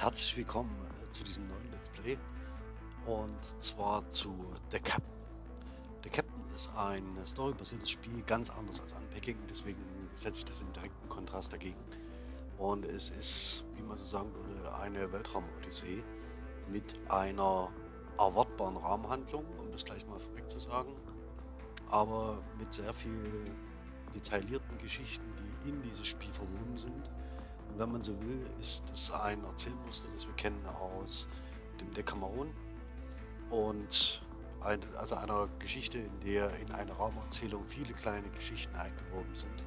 Herzlich willkommen äh, zu diesem neuen Let's Play und zwar zu The Captain. The Captain ist ein storybasiertes Spiel, ganz anders als Unpacking, deswegen setze ich das in direkten Kontrast dagegen. Und es ist, wie man so sagen würde, eine Weltraum-Odyssee mit einer erwartbaren Rahmenhandlung, um das gleich mal vorweg zu sagen, aber mit sehr viel detaillierten Geschichten, die in dieses Spiel verwoben sind wenn man so will, ist es ein Erzählmuster, das wir kennen aus dem Decameron und ein, also einer Geschichte, in der in eine Raumerzählung viele kleine Geschichten eingewoben sind.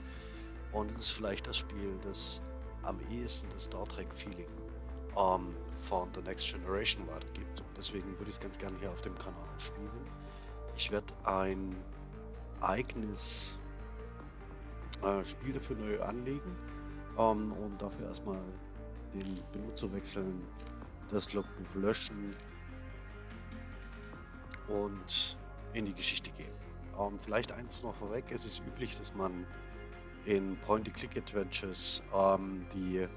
Und es ist vielleicht das Spiel, das am ehesten das Star Trek-Feeling ähm, von The Next Generation weitergibt. Und deswegen würde ich es ganz gerne hier auf dem Kanal spielen. Ich werde ein eigenes äh, Spiel dafür neu anlegen ähm, und dafür erstmal den Benutzer wechseln, das Logbuch löschen und in die Geschichte gehen. Ähm, vielleicht eins noch vorweg, es ist üblich, dass man in Point-and-Click-Adventures ähm, die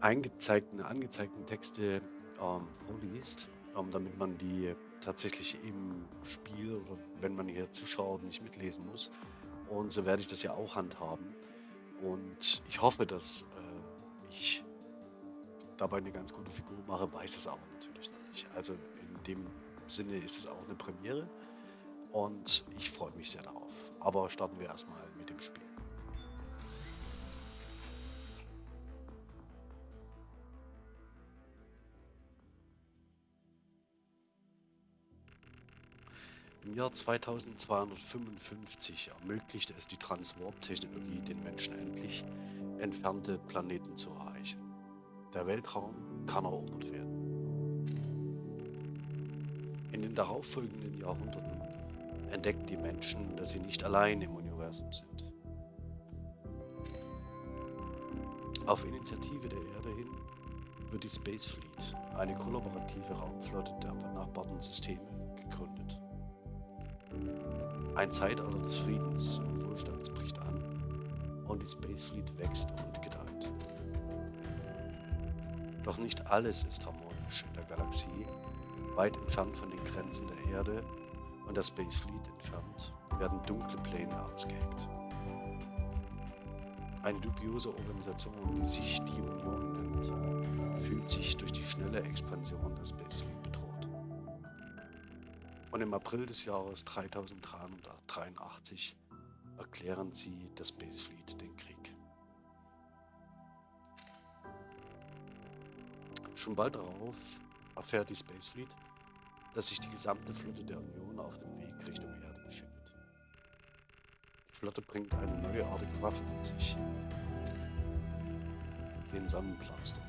eingezeigten, angezeigten Texte ähm, vorliest, ähm, damit man die tatsächlich im Spiel oder wenn man hier zuschaut nicht mitlesen muss. Und so werde ich das ja auch handhaben. Und ich hoffe, dass äh, ich dabei eine ganz gute Figur mache, weiß es aber natürlich nicht. Also in dem Sinne ist es auch eine Premiere und ich freue mich sehr darauf. Aber starten wir erstmal mit dem Spiel. Im Jahr 2255 ermöglichte es die Transwarp-Technologie den Menschen endlich, entfernte Planeten zu erreichen. Der Weltraum kann erobert werden. In den darauffolgenden Jahrhunderten entdeckten die Menschen, dass sie nicht allein im Universum sind. Auf Initiative der Erde hin wird die Space Fleet, eine kollaborative Raumflotte der benachbarten Systeme, gegründet. Ein Zeitalter des Friedens und Wohlstands bricht an und die Space Fleet wächst und gedeiht. Doch nicht alles ist harmonisch in der Galaxie. Weit entfernt von den Grenzen der Erde und der Space Fleet entfernt, werden dunkle Pläne ausgeheckt. Eine dubiose Organisation, die sich die Union nennt, fühlt sich durch die schnelle Expansion der Space Fleet und im April des Jahres 3383 erklären sie der Space Fleet den Krieg. Schon bald darauf erfährt die Space Fleet, dass sich die gesamte Flotte der Union auf dem Weg Richtung Erde befindet. Die Flotte bringt eine neuartige Waffe mit sich, den Sonnenblaster.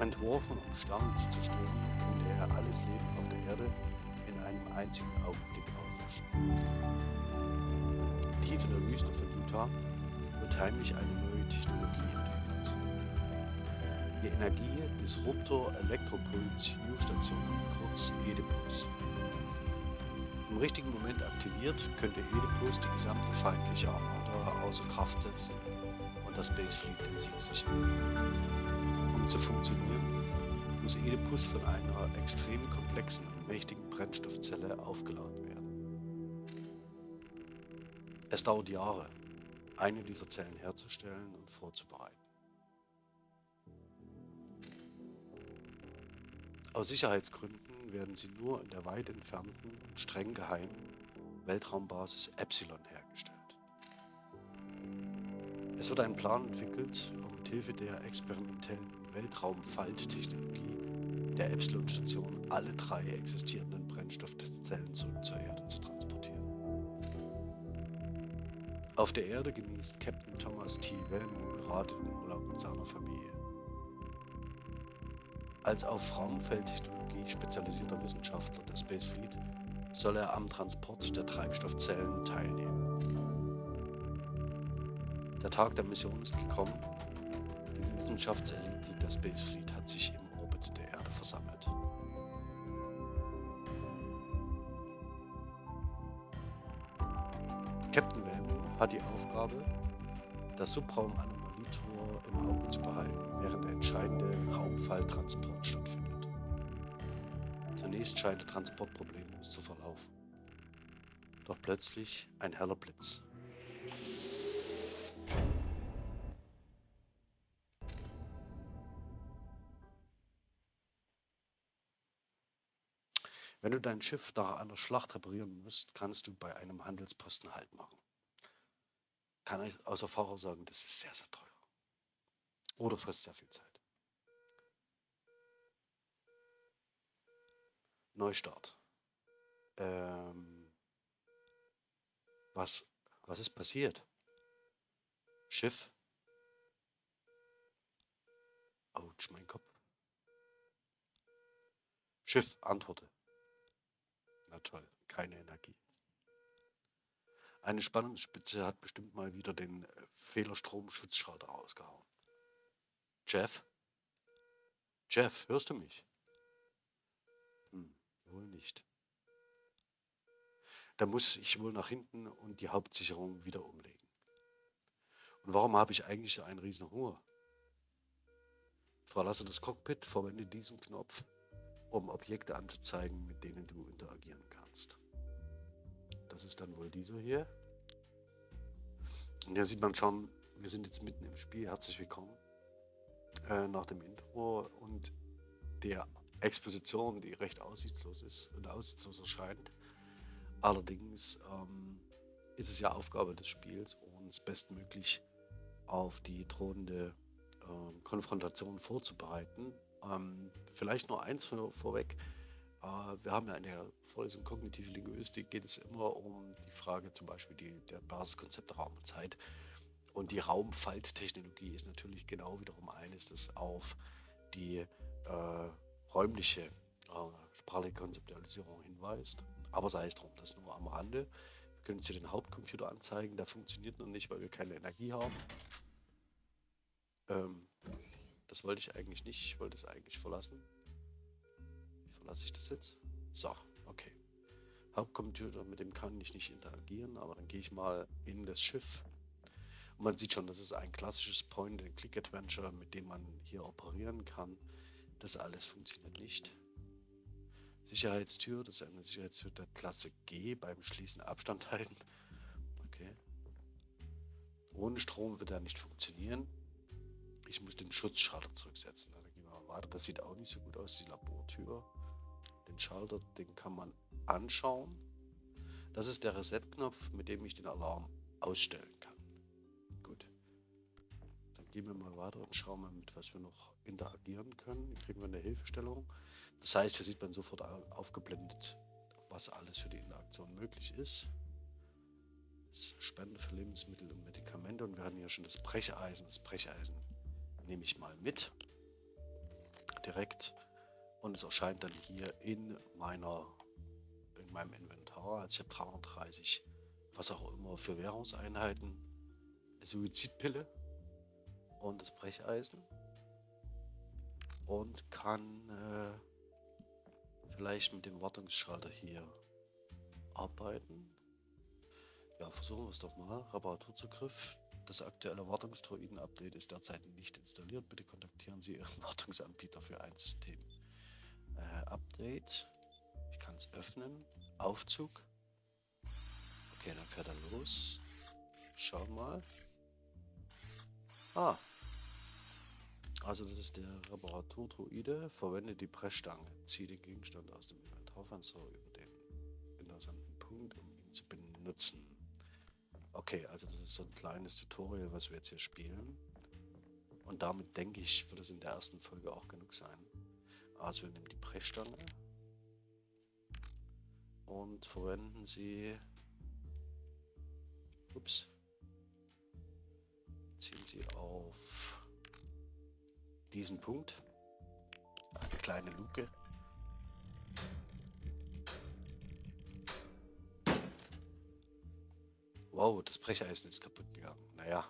Entworfen, um Sternen zu zerstören, könnte er alles Leben auf der Erde in einem einzigen Augenblick auslöschen. Tief in der Wüste von Utah wird heimlich eine neue Technologie entwickelt. Die Energie Disruptor Elektropuls U-Station, kurz EDIPUS. Im richtigen Moment aktiviert, könnte EDIPUS die gesamte feindliche Armada außer Kraft setzen und das Space Fleet den Sieg sichern zu funktionieren, muss Oedipus von einer extrem komplexen und mächtigen Brennstoffzelle aufgeladen werden. Es dauert Jahre, eine dieser Zellen herzustellen und vorzubereiten. Aus Sicherheitsgründen werden sie nur in der weit entfernten und streng geheimen Weltraumbasis Epsilon hergestellt. Es wird ein Plan entwickelt, um mithilfe der experimentellen Weltraumfalttechnologie der Epsilon-Station alle drei existierenden Brennstoffzellen zurück zur Erde zu transportieren. Auf der Erde genießt Captain Thomas T. Wellman gerade den Urlaub mit seiner Familie. Als auf Raumfeldtechnologie spezialisierter Wissenschaftler der Space Fleet soll er am Transport der Treibstoffzellen teilnehmen. Der Tag der Mission ist gekommen Wissenschaftselite der Space Fleet hat sich im Orbit der Erde versammelt. Captain Wellman hat die Aufgabe, das Subraum-Anomalietor im Auge zu behalten, während der entscheidende Raumfalltransport stattfindet. Zunächst scheint der Transport problemlos zu verlaufen. Doch plötzlich ein heller Blitz. Du dein Schiff nach einer Schlacht reparieren musst, kannst du bei einem Handelsposten Halt machen. Kann ich außer Fahrer sagen, das ist sehr, sehr teuer. Oder frisst sehr viel Zeit. Neustart. Ähm, was, was ist passiert? Schiff? Autsch, mein Kopf. Schiff, antworte. Na toll, keine Energie. Eine Spannungsspitze hat bestimmt mal wieder den äh, Fehlerstromschutzschalter rausgehauen. Jeff? Jeff, hörst du mich? Hm, wohl nicht. Da muss ich wohl nach hinten und die Hauptsicherung wieder umlegen. Und warum habe ich eigentlich so einen riesen Hunger? Verlasse das Cockpit, verwende diesen Knopf um Objekte anzuzeigen, mit denen du interagieren kannst. Das ist dann wohl dieser hier. Und hier sieht man schon, wir sind jetzt mitten im Spiel. Herzlich willkommen äh, nach dem Intro und der Exposition, die recht aussichtslos ist und aussichtslos erscheint. Allerdings ähm, ist es ja Aufgabe des Spiels, uns bestmöglich auf die drohende äh, Konfrontation vorzubereiten ähm, vielleicht nur eins vor, vorweg. Äh, wir haben ja in der vollen kognitiven Linguistik geht es immer um die Frage zum Beispiel die, der Basiskonzepte Raum und Zeit. Und die Raumfalttechnologie ist natürlich genau wiederum eines, das auf die äh, räumliche äh, sprachliche Konzeptualisierung hinweist. Aber sei es drum, das nur am Rande. Wir können uns hier den Hauptcomputer anzeigen, der funktioniert noch nicht, weil wir keine Energie haben. Ähm, das wollte ich eigentlich nicht. Ich wollte es eigentlich verlassen. Wie verlasse ich das jetzt? So, okay. Hauptcomputer, mit dem kann ich nicht interagieren, aber dann gehe ich mal in das Schiff. Und man sieht schon, das ist ein klassisches Point-and-Click-Adventure, mit dem man hier operieren kann. Das alles funktioniert nicht. Sicherheitstür, das ist eine Sicherheitstür der Klasse G beim Schließen Abstand halten. Okay. Ohne Strom wird er nicht funktionieren. Ich muss den Schutzschalter zurücksetzen. Dann gehen wir weiter. Das sieht auch nicht so gut aus, die Labortür. Den Schalter, den kann man anschauen. Das ist der Reset-Knopf, mit dem ich den Alarm ausstellen kann. Gut. Dann gehen wir mal weiter und schauen mal, mit was wir noch interagieren können. Hier kriegen wir eine Hilfestellung. Das heißt, hier sieht man sofort aufgeblendet, was alles für die Interaktion möglich ist. Spenden für Lebensmittel und Medikamente und wir hatten hier schon das Brecheisen. Das Brecheisen nehme ich mal mit. Direkt. Und es erscheint dann hier in meiner in meinem Inventar. Also ich habe 330, was auch immer, für Währungseinheiten. Eine Suizidpille und das Brecheisen. Und kann äh, vielleicht mit dem Wartungsschalter hier arbeiten. Ja, versuchen wir es doch mal. Reparaturzugriff. Das aktuelle Wartungsdroiden-Update ist derzeit nicht installiert. Bitte kontaktieren Sie Ihren Wartungsanbieter für ein System. Äh, Update. Ich kann es öffnen. Aufzug. Okay, dann fährt er los. Schauen mal. Ah. Also das ist der Reparaturdroide. Verwende die Pressstange. Ziehe den Gegenstand aus dem Inventarfenster über den interessanten Punkt, um ihn zu benutzen. Okay, also das ist so ein kleines Tutorial, was wir jetzt hier spielen. Und damit denke ich, wird es in der ersten Folge auch genug sein. Also wir nehmen die Brechstange und verwenden sie. Ups. Ziehen sie auf diesen Punkt. Eine kleine Luke. Wow, das Brecheisen ist kaputt gegangen. Naja.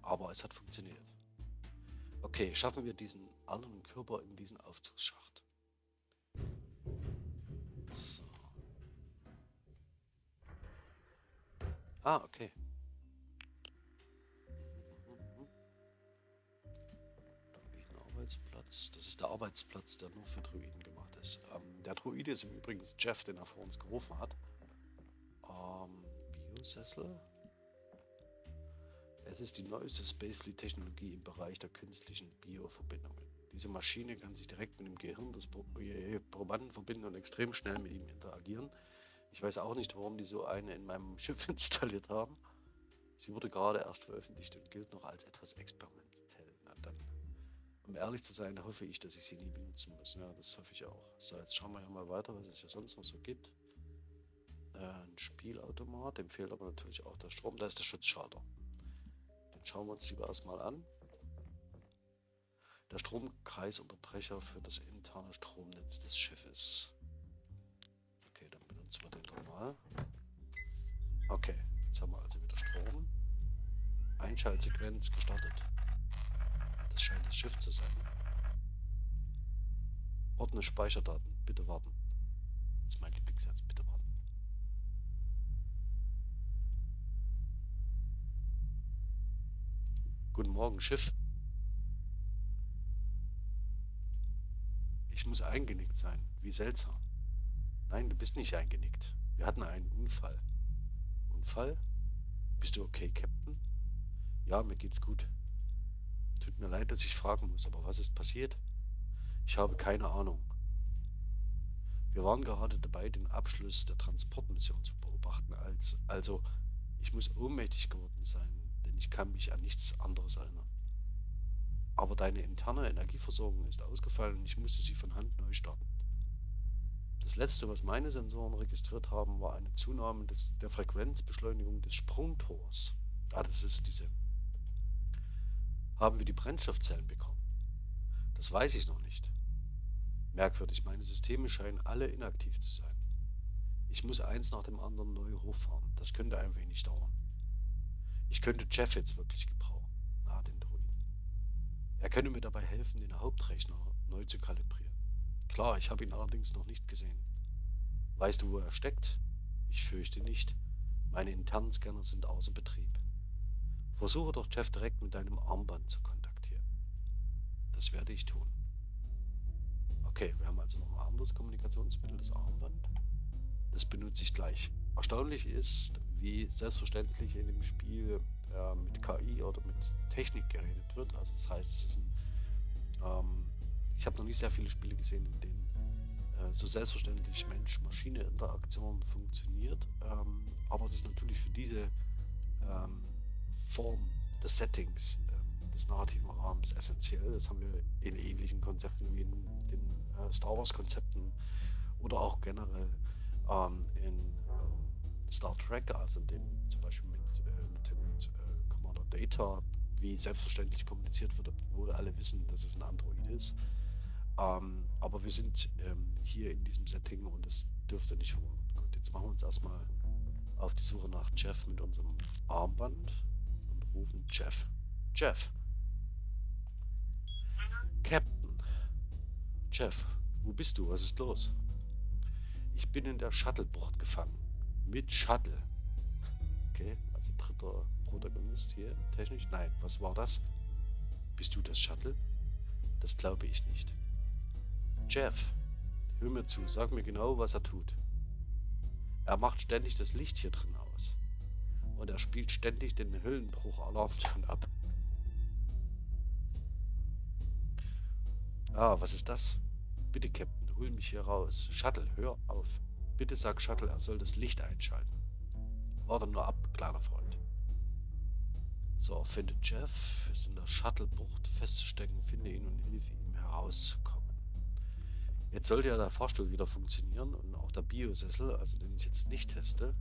Aber es hat funktioniert. Okay, schaffen wir diesen anderen Körper in diesen Aufzugsschacht. So. Ah, okay. Arbeitsplatz. Das ist der Arbeitsplatz, der nur für Druiden gemacht ist. Ähm, der Druide ist im Übrigen Jeff, den er vor uns gerufen hat. Biosessel. Es ist die neueste Spacefleet-Technologie im Bereich der künstlichen Bioverbindungen. Diese Maschine kann sich direkt mit dem Gehirn des äh, Probanden verbinden und extrem schnell mit ihm interagieren. Ich weiß auch nicht, warum die so eine in meinem Schiff installiert haben. Sie wurde gerade erst veröffentlicht und gilt noch als etwas experimentell. Na dann, um ehrlich zu sein, hoffe ich, dass ich sie nie benutzen muss. Ja, das hoffe ich auch. So, jetzt schauen wir ja mal weiter, was es hier sonst noch so gibt. Ein Spielautomat, dem fehlt aber natürlich auch der Strom. Da ist der Schutzschalter. Den schauen wir uns lieber erstmal an. Der Stromkreisunterbrecher für das interne Stromnetz des Schiffes. Okay, dann benutzen wir den doch. Okay, jetzt haben wir also wieder Strom. Einschaltsequenz gestartet. Das scheint das Schiff zu sein. Ordne Speicherdaten. Bitte warten. Das ist mein Lieblingssatz. Bitte warten. Guten Morgen, Schiff. Ich muss eingenickt sein. Wie seltsam. Nein, du bist nicht eingenickt. Wir hatten einen Unfall. Unfall? Bist du okay, Captain? Ja, mir geht's gut. Tut mir leid, dass ich fragen muss, aber was ist passiert? Ich habe keine Ahnung. Wir waren gerade dabei, den Abschluss der Transportmission zu beobachten, als also ich muss ohnmächtig geworden sein, denn ich kann mich an nichts anderes erinnern. Aber deine interne Energieversorgung ist ausgefallen und ich musste sie von Hand neu starten. Das letzte, was meine Sensoren registriert haben, war eine Zunahme des, der Frequenzbeschleunigung des Sprungtors. Ah, das ist diese. Haben wir die Brennstoffzellen bekommen? Das weiß ich noch nicht. Merkwürdig, meine Systeme scheinen alle inaktiv zu sein. Ich muss eins nach dem anderen neu hochfahren. Das könnte ein wenig dauern. Ich könnte Jeff jetzt wirklich gebrauchen. Er könne mir dabei helfen, den Hauptrechner neu zu kalibrieren. Klar, ich habe ihn allerdings noch nicht gesehen. Weißt du, wo er steckt? Ich fürchte nicht. Meine internen Scanner sind außer Betrieb. Versuche doch Jeff direkt mit deinem Armband zu kontaktieren. Das werde ich tun. Okay, wir haben also noch ein anderes Kommunikationsmittel, das Armband. Das benutze ich gleich. Erstaunlich ist, wie selbstverständlich in dem Spiel äh, mit KI oder mit Technik geredet wird. Also das heißt, es ist ein, ähm, ich habe noch nicht sehr viele Spiele gesehen, in denen äh, so selbstverständlich Mensch-Maschine-Interaktion funktioniert. Ähm, aber es ist natürlich für diese ähm, Form des Settings, ähm, des narrativen Rahmens essentiell. Das haben wir in ähnlichen Konzepten wie in den äh, Star Wars-Konzepten oder auch generell ähm, in Star Trek, also in dem zum Beispiel mit Data, wie selbstverständlich kommuniziert wird, obwohl alle wissen, dass es ein Android ist. Ähm, aber wir sind ähm, hier in diesem Setting und es dürfte nicht verwundern. Gut, jetzt machen wir uns erstmal auf die Suche nach Jeff mit unserem Armband und rufen Jeff. Jeff. Captain. Jeff, wo bist du? Was ist los? Ich bin in der Shuttle-Bucht gefangen. Mit Shuttle. Okay, also dritter Protagonist hier technisch? Nein, was war das? Bist du das Shuttle? Das glaube ich nicht. Jeff, hör mir zu, sag mir genau, was er tut. Er macht ständig das Licht hier drin aus. Und er spielt ständig den Hüllenbruch-Alarmton ab. Ah, was ist das? Bitte, Captain, hol mich hier raus. Shuttle, hör auf. Bitte sag Shuttle, er soll das Licht einschalten. Warte nur ab, kleiner Freund. So, finde Jeff, ist in der Shuttlebucht feststecken, finde ihn und hilf ihm herauszukommen. Jetzt sollte ja der Fahrstuhl wieder funktionieren und auch der Biosessel, also den ich jetzt nicht teste.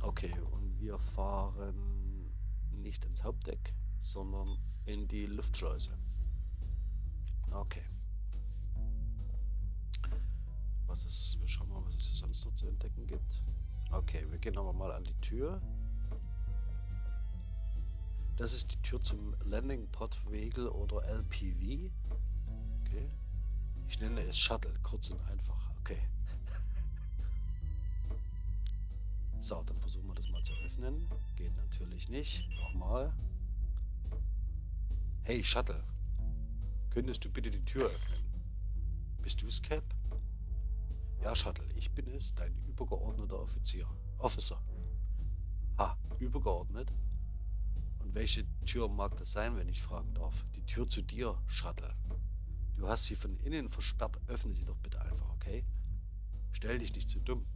Okay, und wir fahren nicht ins Hauptdeck, sondern in die Luftschleuse. Okay. Was ist, wir schauen mal, was es hier sonst noch zu entdecken gibt. Okay, wir gehen aber mal an die Tür. Das ist die Tür zum Landing Pod Vehicle oder LPV. Okay. Ich nenne es Shuttle, kurz und einfach. Okay. So, dann versuchen wir das mal zu öffnen. Geht natürlich nicht. Nochmal. Hey, Shuttle. Könntest du bitte die Tür öffnen? Bist du's, Cap? Ja, Shuttle, ich bin es, dein übergeordneter Offizier. Officer. Ha, übergeordnet? Und welche Tür mag das sein, wenn ich fragen darf? Die Tür zu dir, Shuttle. Du hast sie von innen versperrt, öffne sie doch bitte einfach, okay? Stell dich nicht zu dumm.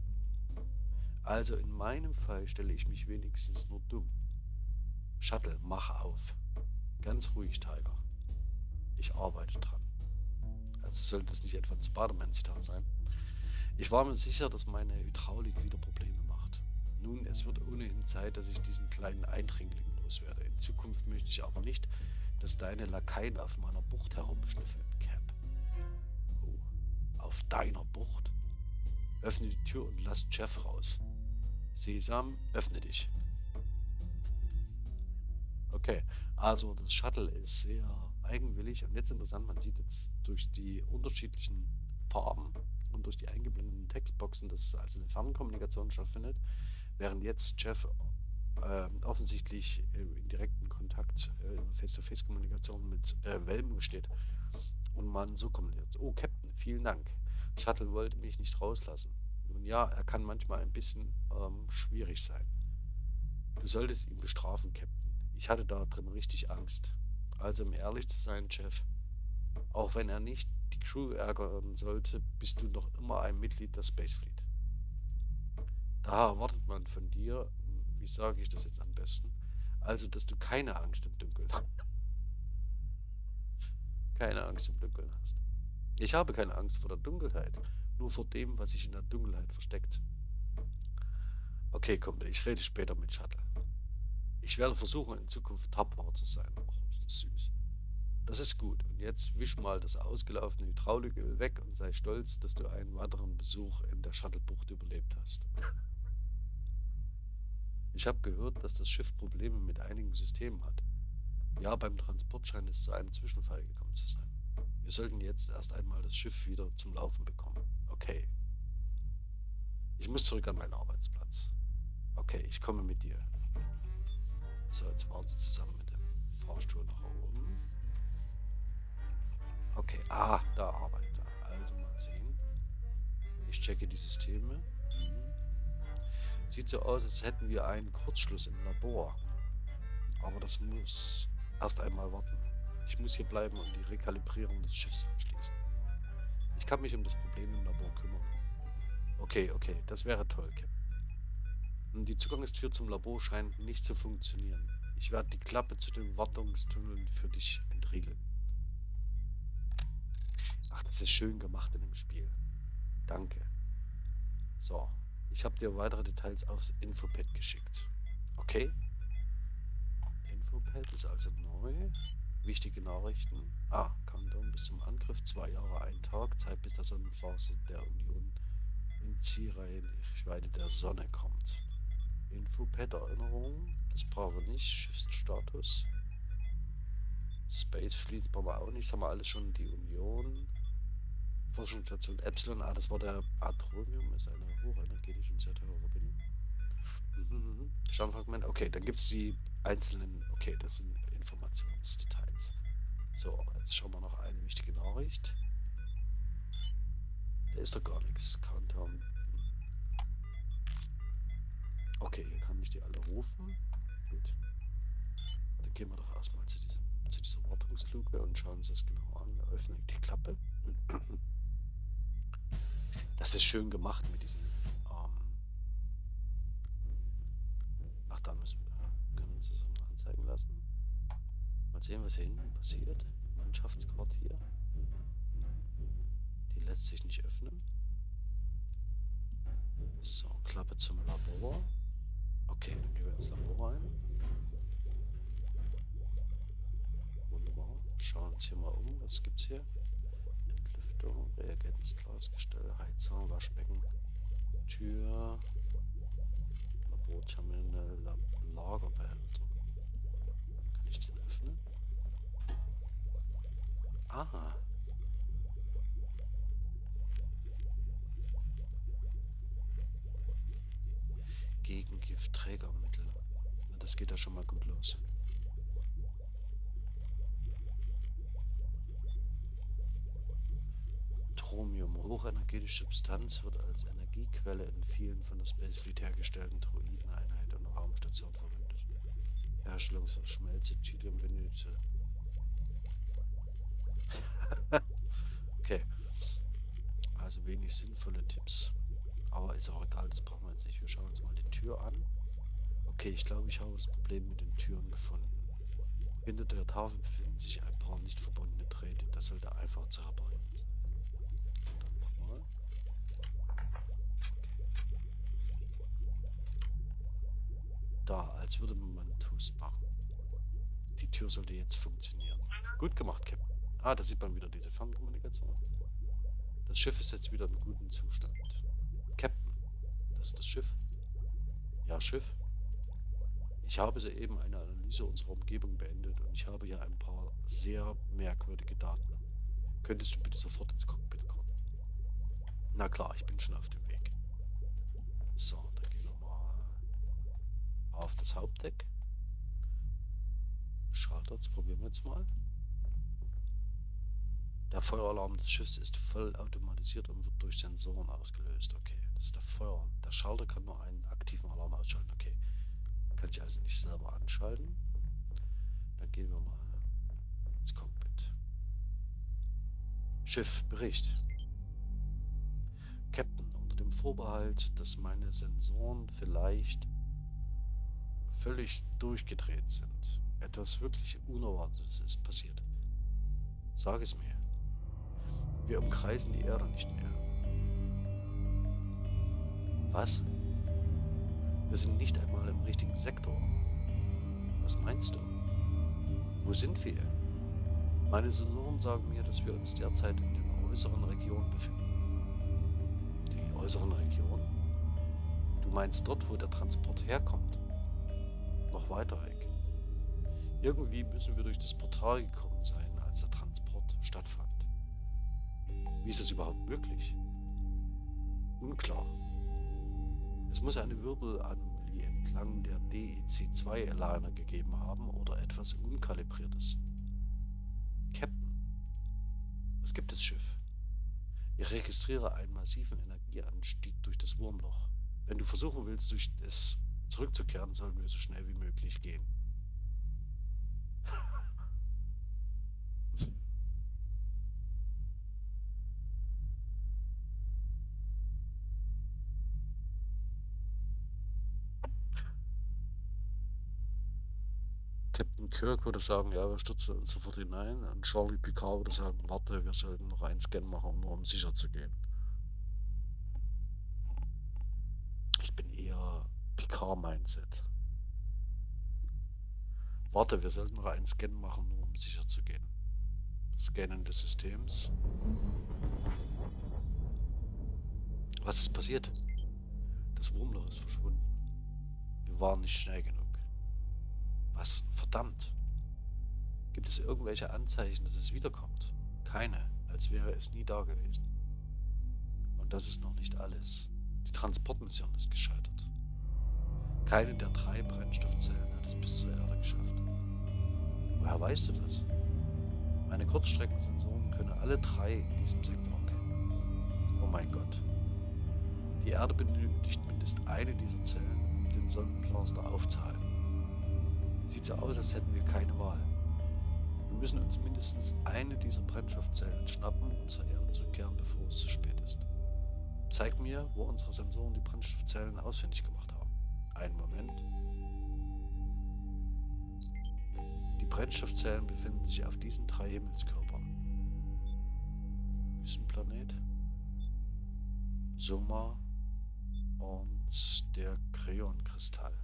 Also in meinem Fall stelle ich mich wenigstens nur dumm. Shuttle, mach auf. Ganz ruhig, Tiger. Ich arbeite dran. Also sollte es nicht etwa ein Spider-Man-Zitat sein. Ich war mir sicher, dass meine Hydraulik wieder Probleme macht. Nun, es wird ohnehin Zeit, dass ich diesen kleinen Eindringling loswerde. In Zukunft möchte ich aber nicht, dass deine Lakaien auf meiner Bucht herumschnüffeln, Cap. Oh, auf deiner Bucht? Öffne die Tür und lass Jeff raus. Sesam, öffne dich. Okay, also das Shuttle ist sehr eigenwillig und jetzt interessant, man sieht jetzt durch die unterschiedlichen Farben und durch die eingeblendeten Textboxen, dass also eine Fernkommunikation stattfindet, während jetzt Jeff äh, offensichtlich in direkten Kontakt, äh, Face-to-Face-Kommunikation mit äh, Welben steht und man so kommuniziert. Oh, Captain, vielen Dank. Shuttle wollte mich nicht rauslassen. Nun ja, er kann manchmal ein bisschen ähm, schwierig sein. Du solltest ihn bestrafen, Captain. Ich hatte da drin richtig Angst. Also um ehrlich zu sein, Jeff, auch wenn er nicht Crew ärgern sollte, bist du noch immer ein Mitglied der Space Fleet. Daher erwartet man von dir, wie sage ich das jetzt am besten, also dass du keine Angst im Dunkeln hast. keine Angst im Dunkeln hast. Ich habe keine Angst vor der Dunkelheit, nur vor dem, was sich in der Dunkelheit versteckt. Okay, komm, ich rede später mit Shuttle. Ich werde versuchen, in Zukunft tapfer zu sein. Och, ist das süß. Das ist gut. Und jetzt wisch mal das ausgelaufene Hydrauliköl weg und sei stolz, dass du einen weiteren Besuch in der Shuttlebucht überlebt hast. Ich habe gehört, dass das Schiff Probleme mit einigen Systemen hat. Ja, beim Transport scheint es zu einem Zwischenfall gekommen zu sein. Wir sollten jetzt erst einmal das Schiff wieder zum Laufen bekommen. Okay. Ich muss zurück an meinen Arbeitsplatz. Okay, ich komme mit dir. So, jetzt fahren sie zusammen mit dem Fahrstuhl nach oben. Okay, ah, da arbeitet er. Also mal sehen. Ich checke die Systeme. Hm. Sieht so aus, als hätten wir einen Kurzschluss im Labor. Aber das muss erst einmal warten. Ich muss hier bleiben und die Rekalibrierung des Schiffs abschließen. Ich kann mich um das Problem im Labor kümmern. Okay, okay, das wäre toll, Captain. Die Zugangstür zum Labor scheint nicht zu funktionieren. Ich werde die Klappe zu den Wartungstunneln für dich entriegeln. Ach, das ist schön gemacht in dem Spiel. Danke. So, ich habe dir weitere Details aufs Infopad geschickt. Okay? Infopad ist also neu. Wichtige Nachrichten. Ah, Countdown bis zum Angriff. Zwei Jahre, ein Tag. Zeit bis der Sonnenphase der Union in Zielreichweite der Sonne kommt. Infopad Erinnerung. Das brauchen wir nicht. Schiffsstatus. Space Fleets brauchen wir auch nicht. Das haben wir alles schon. Die Union. Forschungsstation Epsilon. Ah, das war der Atromium. Ist eine hochenergetische und sehr teure Verbindung. Mhm. Stammfragment. Okay, dann gibt es die einzelnen. Okay, das sind Informationsdetails. So, jetzt schauen wir noch eine wichtige Nachricht. Da ist doch gar nichts. Countdown. Okay, hier kann ich die alle rufen. Gut. Dann gehen wir doch erstmal zu, diesem, zu dieser Wartungsluke und schauen uns das genau an. Öffne die Klappe. Das ist schön gemacht mit diesen. Ähm Ach, da müssen wir. Können wir uns das mal anzeigen lassen. Mal sehen, was hier hinten passiert. Mannschaftsquartier. Die lässt sich nicht öffnen. So, Klappe zum Labor. Okay, dann gehen wir ins Labor rein. Wunderbar. Schauen uns hier mal um. Was gibt's hier? Entlüftung, Reagenzglasgestell, Heizung, Waschbecken, Tür, Laborterminal, La Lagerbehälter. Kann ich den öffnen? Aha. Giftträgermittel. Das geht ja schon mal gut los. Wir hochenergetische Substanz wird als Energiequelle in vielen von der Space Fleet hergestellten Droideneinheiten und Raumstationen verwendet. Herstellung von Schmelze, Titanium, Benötigte. okay. Also wenig sinnvolle Tipps. Aber ist auch egal, das brauchen wir jetzt nicht. Wir schauen uns mal die Tür an. Okay, ich glaube, ich habe das Problem mit den Türen gefunden. Hinter der Tafel befinden sich ein paar nicht verbundene Drähte. Das sollte einfach zu reparieren sein. Dann nochmal. Okay. Da, als würde man Toast machen. Die Tür sollte jetzt funktionieren. Gut gemacht, Captain. Ah, da sieht man wieder diese Fernkommunikation. Das Schiff ist jetzt wieder in gutem Zustand. Captain, das ist das Schiff. Ja, Schiff. Ich habe soeben eine Analyse unserer Umgebung beendet und ich habe hier ein paar sehr merkwürdige Daten. Könntest du bitte sofort ins Cockpit kommen? Na klar, ich bin schon auf dem Weg. So, dann gehen wir mal auf das Hauptdeck. Schalter, das probieren wir jetzt mal. Der Feueralarm des Schiffs ist voll automatisiert und wird durch Sensoren ausgelöst. Okay, das ist der Feuer. Der Schalter kann nur einen aktiven Alarm ausschalten. Okay, kann ich also nicht selber anschalten. Dann gehen wir mal ins Cockpit. Schiff, Bericht. Captain, unter dem Vorbehalt, dass meine Sensoren vielleicht völlig durchgedreht sind. Etwas wirklich Unerwartetes ist passiert. Sag es mir. Wir umkreisen die Erde nicht mehr. Was? Wir sind nicht einmal im richtigen Sektor. Was meinst du? Wo sind wir? Meine Sensoren sagen mir, dass wir uns derzeit in den äußeren Regionen befinden. Die äußeren Regionen? Du meinst dort, wo der Transport herkommt? Weiter weg. Irgendwie müssen wir durch das Portal gekommen sein, als der Transport stattfand. Wie ist es überhaupt möglich? Unklar. Es muss eine Wirbelanomalie entlang der DEC-2-Aligner gegeben haben oder etwas Unkalibriertes. Captain, was gibt es, Schiff? Ich registriere einen massiven Energieanstieg durch das Wurmloch. Wenn du versuchen willst, durch es zurückzukehren, sollten wir so schnell wie möglich gehen. Captain Kirk würde sagen, ja, wir stürzen uns sofort hinein. Und Charlie Picard würde sagen, warte, wir sollten noch einen Scan machen, nur um sicher zu gehen. Ich bin Picard-Mindset. Warte, wir sollten noch einen Scan machen, nur um sicher zu gehen. Scannen des Systems. Was ist passiert? Das Wurmloch ist verschwunden. Wir waren nicht schnell genug. Was? Verdammt. Gibt es irgendwelche Anzeichen, dass es wiederkommt? Keine, als wäre es nie da gewesen. Und das ist noch nicht alles. Die Transportmission ist gescheitert. Keine der drei Brennstoffzellen hat es bis zur Erde geschafft. Woher weißt du das? Meine Kurzstreckensensoren können alle drei in diesem Sektor erkennen. Oh mein Gott. Die Erde benötigt mindestens eine dieser Zellen, um den Sonnenplaster aufzuhalten. Sieht so aus, als hätten wir keine Wahl. Wir müssen uns mindestens eine dieser Brennstoffzellen schnappen und zur Erde zurückkehren, bevor es zu spät ist. Zeig mir, wo unsere Sensoren die Brennstoffzellen ausfindig gemacht haben. Einen Moment. Die Brennstoffzellen befinden sich auf diesen drei Himmelskörpern. Wüstenplanet, Soma und der Kreonkristall.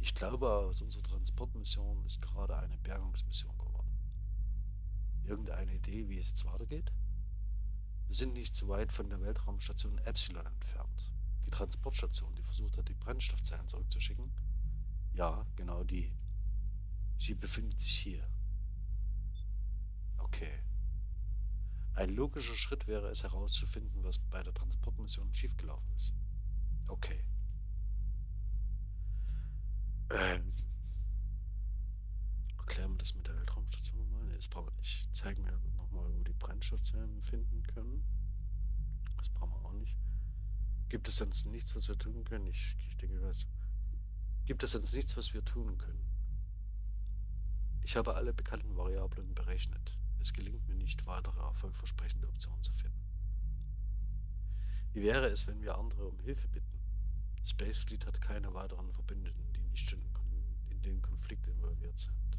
Ich glaube, aus unserer Transportmission ist gerade eine Bergungsmission geworden. Irgendeine Idee, wie es jetzt weitergeht? Wir sind nicht zu weit von der Weltraumstation Epsilon entfernt. Die Transportstation, die versucht hat, die Brennstoffzellen zurückzuschicken. Ja, genau die. Sie befindet sich hier. Okay. Ein logischer Schritt wäre es herauszufinden, was bei der Transportmission schiefgelaufen ist. Okay. Ähm, erklären wir das mit der Weltraumstation nochmal? Nee, das brauchen wir nicht. Zeigen wir nochmal, wo die Brennstoffzellen finden können. das brauchen wir auch nicht. Gibt es sonst nichts, was wir tun können? Ich, ich denke, was. Gibt es sonst nichts, was wir tun können? Ich habe alle bekannten Variablen berechnet. Es gelingt mir nicht, weitere erfolgversprechende Optionen zu finden. Wie wäre es, wenn wir andere um Hilfe bitten? Spacefleet hat keine weiteren Verbündeten, die nicht schon in den Konflikt involviert sind.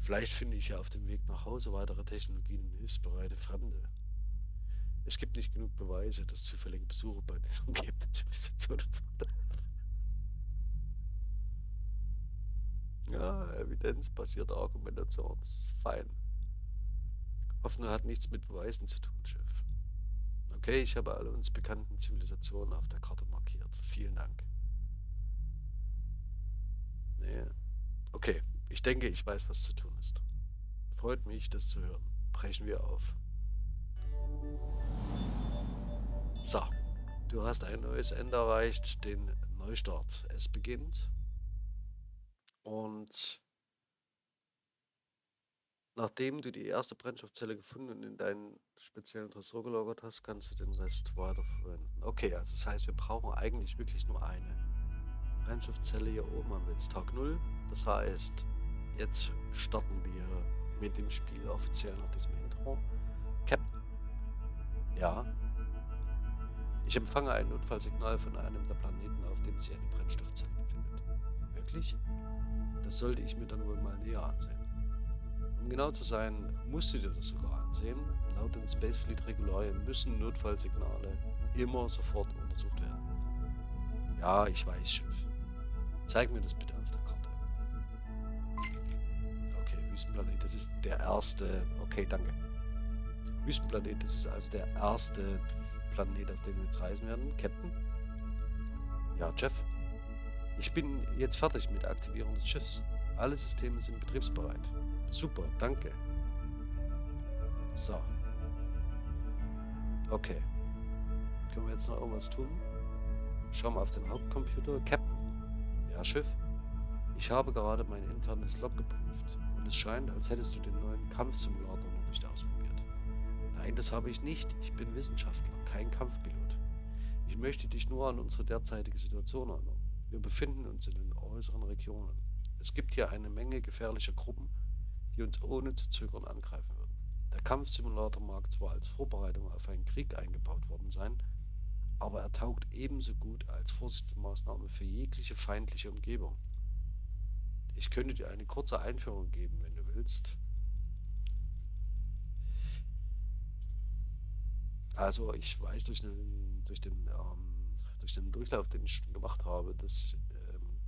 Vielleicht finde ich ja auf dem Weg nach Hause weitere Technologien und hilfsbereite Fremde. Es gibt nicht genug Beweise, dass zufällige Besuche bei den umgebenden Zivilisationen Ja, evidenzbasierte Argumentation fein. Hoffnung hat nichts mit Beweisen zu tun, Chef. Okay, ich habe alle uns bekannten Zivilisationen auf der Karte markiert. Vielen Dank. Nee. Okay, ich denke, ich weiß, was zu tun ist. Freut mich, das zu hören. Brechen wir auf. So, du hast ein neues Ende erreicht, den Neustart. Es beginnt. Und nachdem du die erste Brennstoffzelle gefunden und in deinen speziellen Tresor gelagert hast, kannst du den Rest weiterverwenden. Okay, also das heißt, wir brauchen eigentlich wirklich nur eine Brennstoffzelle. Hier oben haben wir jetzt Tag 0. Das heißt, Jetzt starten wir mit dem Spiel offiziell nach diesem Intro. Captain. Ja. Ich empfange ein Notfallsignal von einem der Planeten, auf dem sich eine Brennstoffzelle befindet. Wirklich? Das sollte ich mir dann wohl mal näher ansehen. Um genau zu sein, musst du dir das sogar ansehen. Laut den Spacefleet-Regularien müssen Notfallsignale immer sofort untersucht werden. Ja, ich weiß, Schiff. Zeig mir das bitte auf der Wüstenplanet, das ist der erste. Okay, danke. Wüstenplanet, das ist also der erste Planet, auf den wir jetzt reisen werden. Captain? Ja, Jeff? Ich bin jetzt fertig mit der Aktivierung des Schiffs. Alle Systeme sind betriebsbereit. Super, danke. So. Okay. Können wir jetzt noch irgendwas tun? Schauen wir auf den Hauptcomputer. Captain? Ja, Schiff? Ich habe gerade mein internes Log geprüft es scheint, als hättest du den neuen Kampfsimulator noch nicht ausprobiert. Nein, das habe ich nicht. Ich bin Wissenschaftler, kein Kampfpilot. Ich möchte dich nur an unsere derzeitige Situation erinnern. Wir befinden uns in den äußeren Regionen. Es gibt hier eine Menge gefährlicher Gruppen, die uns ohne zu zögern angreifen würden. Der Kampfsimulator mag zwar als Vorbereitung auf einen Krieg eingebaut worden sein, aber er taugt ebenso gut als Vorsichtsmaßnahme für jegliche feindliche Umgebung. Ich könnte dir eine kurze Einführung geben, wenn du willst. Also ich weiß durch den, durch den, ähm, durch den Durchlauf, den ich schon gemacht habe, dass ähm,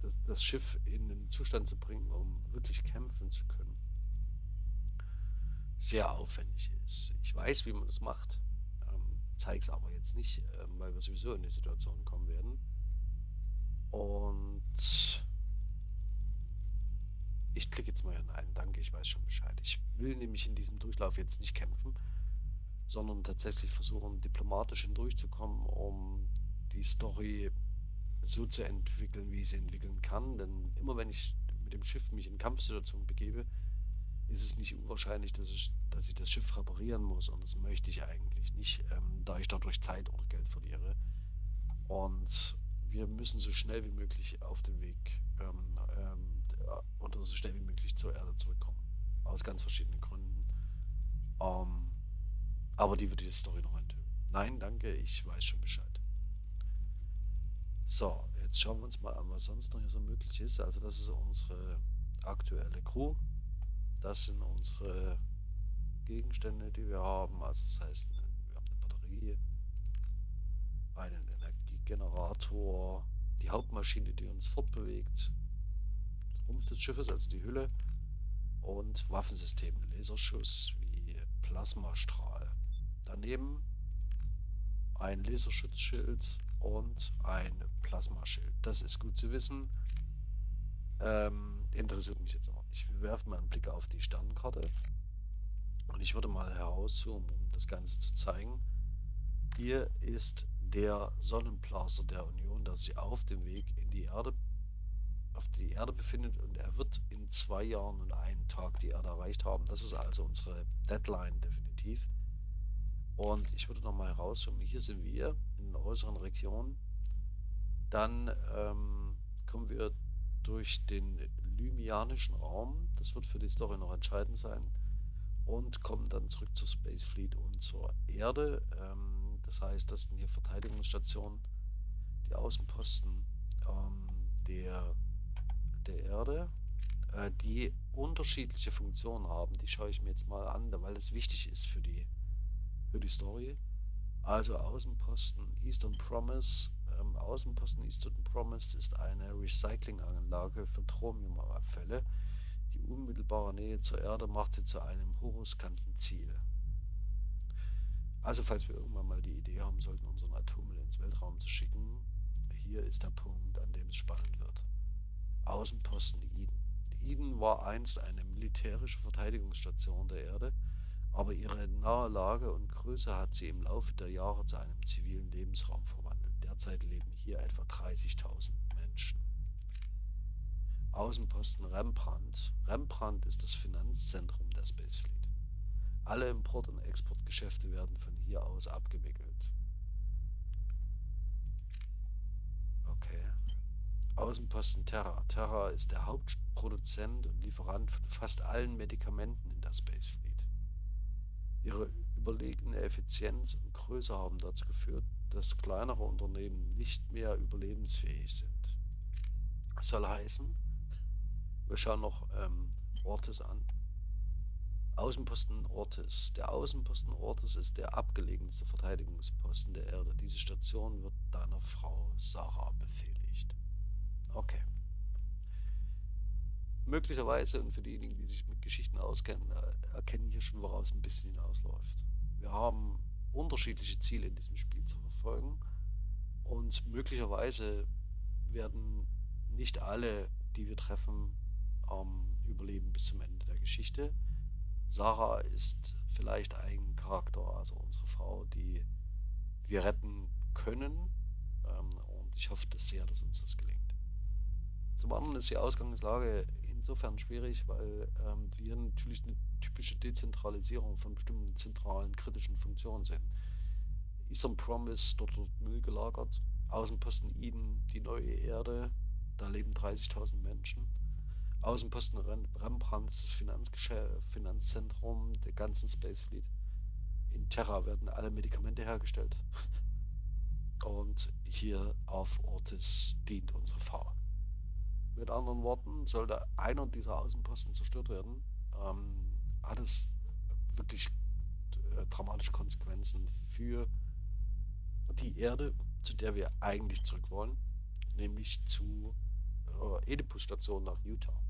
das, das Schiff in einen Zustand zu bringen, um wirklich kämpfen zu können, sehr aufwendig ist. Ich weiß, wie man das macht, ähm, zeige es aber jetzt nicht, ähm, weil wir sowieso in die Situation kommen werden. Und ich klicke jetzt mal hier Nein, danke, ich weiß schon Bescheid. Ich will nämlich in diesem Durchlauf jetzt nicht kämpfen, sondern tatsächlich versuchen, diplomatisch hindurchzukommen, um die Story so zu entwickeln, wie ich sie entwickeln kann. Denn immer wenn ich mit dem Schiff mich in Kampfsituationen begebe, ist es nicht unwahrscheinlich, dass ich, dass ich das Schiff reparieren muss. Und das möchte ich eigentlich nicht, ähm, da ich dadurch Zeit oder Geld verliere. Und wir müssen so schnell wie möglich auf den Weg ähm, ähm, oder so schnell wie möglich zur Erde zurückkommen. Aus ganz verschiedenen Gründen. Ähm, aber die würde die Story noch enthüllen. Nein, danke, ich weiß schon Bescheid. So, jetzt schauen wir uns mal an, was sonst noch hier so möglich ist. Also das ist unsere aktuelle Crew. Das sind unsere Gegenstände, die wir haben. Also das heißt, wir haben eine Batterie, einen Energiegenerator, die Hauptmaschine, die uns fortbewegt, Rumpf des Schiffes, also die Hülle, und Waffensysteme, Laserschuss wie Plasmastrahl. Daneben ein Laserschutzschild und ein Plasmaschild. Das ist gut zu wissen. Ähm, interessiert mich jetzt aber nicht. Wir werfen mal einen Blick auf die Sternenkarte. Und ich würde mal herauszoomen, um das Ganze zu zeigen. Hier ist der Sonnenblaser der Union, der sich auf dem Weg in die Erde auf die Erde befindet und er wird in zwei Jahren und einem Tag die Erde erreicht haben. Das ist also unsere Deadline definitiv. Und ich würde nochmal herauszoomen. Hier sind wir in den äußeren Regionen. Dann ähm, kommen wir durch den lymianischen Raum. Das wird für die Story noch entscheidend sein. Und kommen dann zurück zur Space Fleet und zur Erde. Ähm, das heißt, das sind hier Verteidigungsstationen, die Außenposten ähm, der, der Erde, äh, die unterschiedliche Funktionen haben. Die schaue ich mir jetzt mal an, weil das wichtig ist für die, für die Story. Also Außenposten Eastern Promise ähm, Außenposten Eastern Promise ist eine Recyclinganlage für Thromiumabfälle. Die unmittelbare Nähe zur Erde machte zu einem hochriskanten Ziel. Also falls wir irgendwann mal die Idee haben sollten, unseren Atommüll ins Weltraum zu schicken, hier ist der Punkt, an dem es spannend wird. Außenposten Eden. Eden war einst eine militärische Verteidigungsstation der Erde, aber ihre nahe Lage und Größe hat sie im Laufe der Jahre zu einem zivilen Lebensraum verwandelt. Derzeit leben hier etwa 30.000 Menschen. Außenposten Rembrandt. Rembrandt ist das Finanzzentrum der Space Fleet. Alle Import- und Exportgeschäfte werden von hier aus abgewickelt. Okay. Außenposten Terra. Terra ist der Hauptproduzent und Lieferant von fast allen Medikamenten in der Space Fleet. Ihre überlegene Effizienz und Größe haben dazu geführt, dass kleinere Unternehmen nicht mehr überlebensfähig sind. Das soll heißen, wir schauen noch ähm, Ortes an. Außenposten Ortes. Der Außenposten Ortes ist der abgelegenste Verteidigungsposten der Erde. Diese Station wird deiner Frau Sarah befehligt. Okay. Möglicherweise, und für diejenigen, die sich mit Geschichten auskennen, äh, erkennen hier schon, woraus ein bisschen hinausläuft. Wir haben unterschiedliche Ziele in diesem Spiel zu verfolgen. Und möglicherweise werden nicht alle, die wir treffen, überleben bis zum Ende der Geschichte. Sarah ist vielleicht ein Charakter, also unsere Frau, die wir retten können. Ähm, und ich hoffe das sehr, dass uns das gelingt. Zum anderen ist die Ausgangslage insofern schwierig, weil ähm, wir natürlich eine typische Dezentralisierung von bestimmten zentralen kritischen Funktionen sehen. Eastern Promise, dort wird Müll gelagert. Außenposten Eden, die neue Erde, da leben 30.000 Menschen. Außenposten Rembrandt, das Finanzzentrum der ganzen Space Fleet. In Terra werden alle Medikamente hergestellt. Und hier auf Ortis dient unsere Frau. Mit anderen Worten, sollte einer dieser Außenposten zerstört werden, ähm, hat es wirklich äh, dramatische Konsequenzen für die Erde, zu der wir eigentlich zurück wollen, nämlich zu äh, Oedipus-Station nach Utah.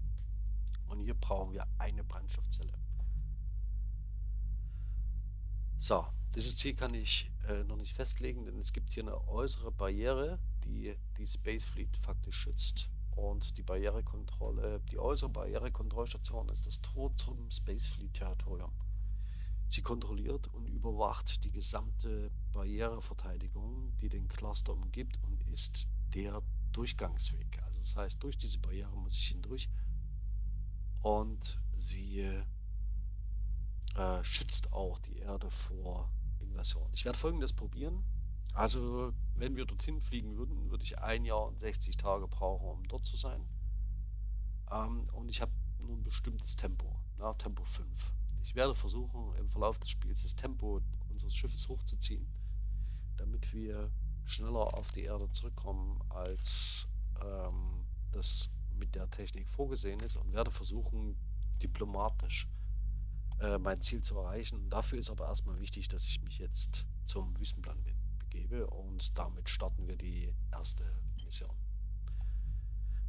Und hier brauchen wir eine Brennstoffzelle. So, dieses Ziel kann ich äh, noch nicht festlegen, denn es gibt hier eine äußere Barriere, die die Space Fleet faktisch schützt. Und die Barrierekontrolle, die äußere Barrierekontrollstation ist das Tor zum Space Fleet Territorium. Sie kontrolliert und überwacht die gesamte Barriereverteidigung, die den Cluster umgibt und ist der Durchgangsweg. Also das heißt, durch diese Barriere muss ich hindurch und sie äh, schützt auch die Erde vor Invasion. Ich werde folgendes probieren. Also, wenn wir dorthin fliegen würden, würde ich ein Jahr und 60 Tage brauchen, um dort zu sein. Ähm, und ich habe nur ein bestimmtes Tempo, na, Tempo 5. Ich werde versuchen, im Verlauf des Spiels das Tempo unseres Schiffes hochzuziehen, damit wir schneller auf die Erde zurückkommen, als ähm, das mit der Technik vorgesehen ist und werde versuchen, diplomatisch äh, mein Ziel zu erreichen. Und dafür ist aber erstmal wichtig, dass ich mich jetzt zum Wüstenplan bin gebe und damit starten wir die erste Mission.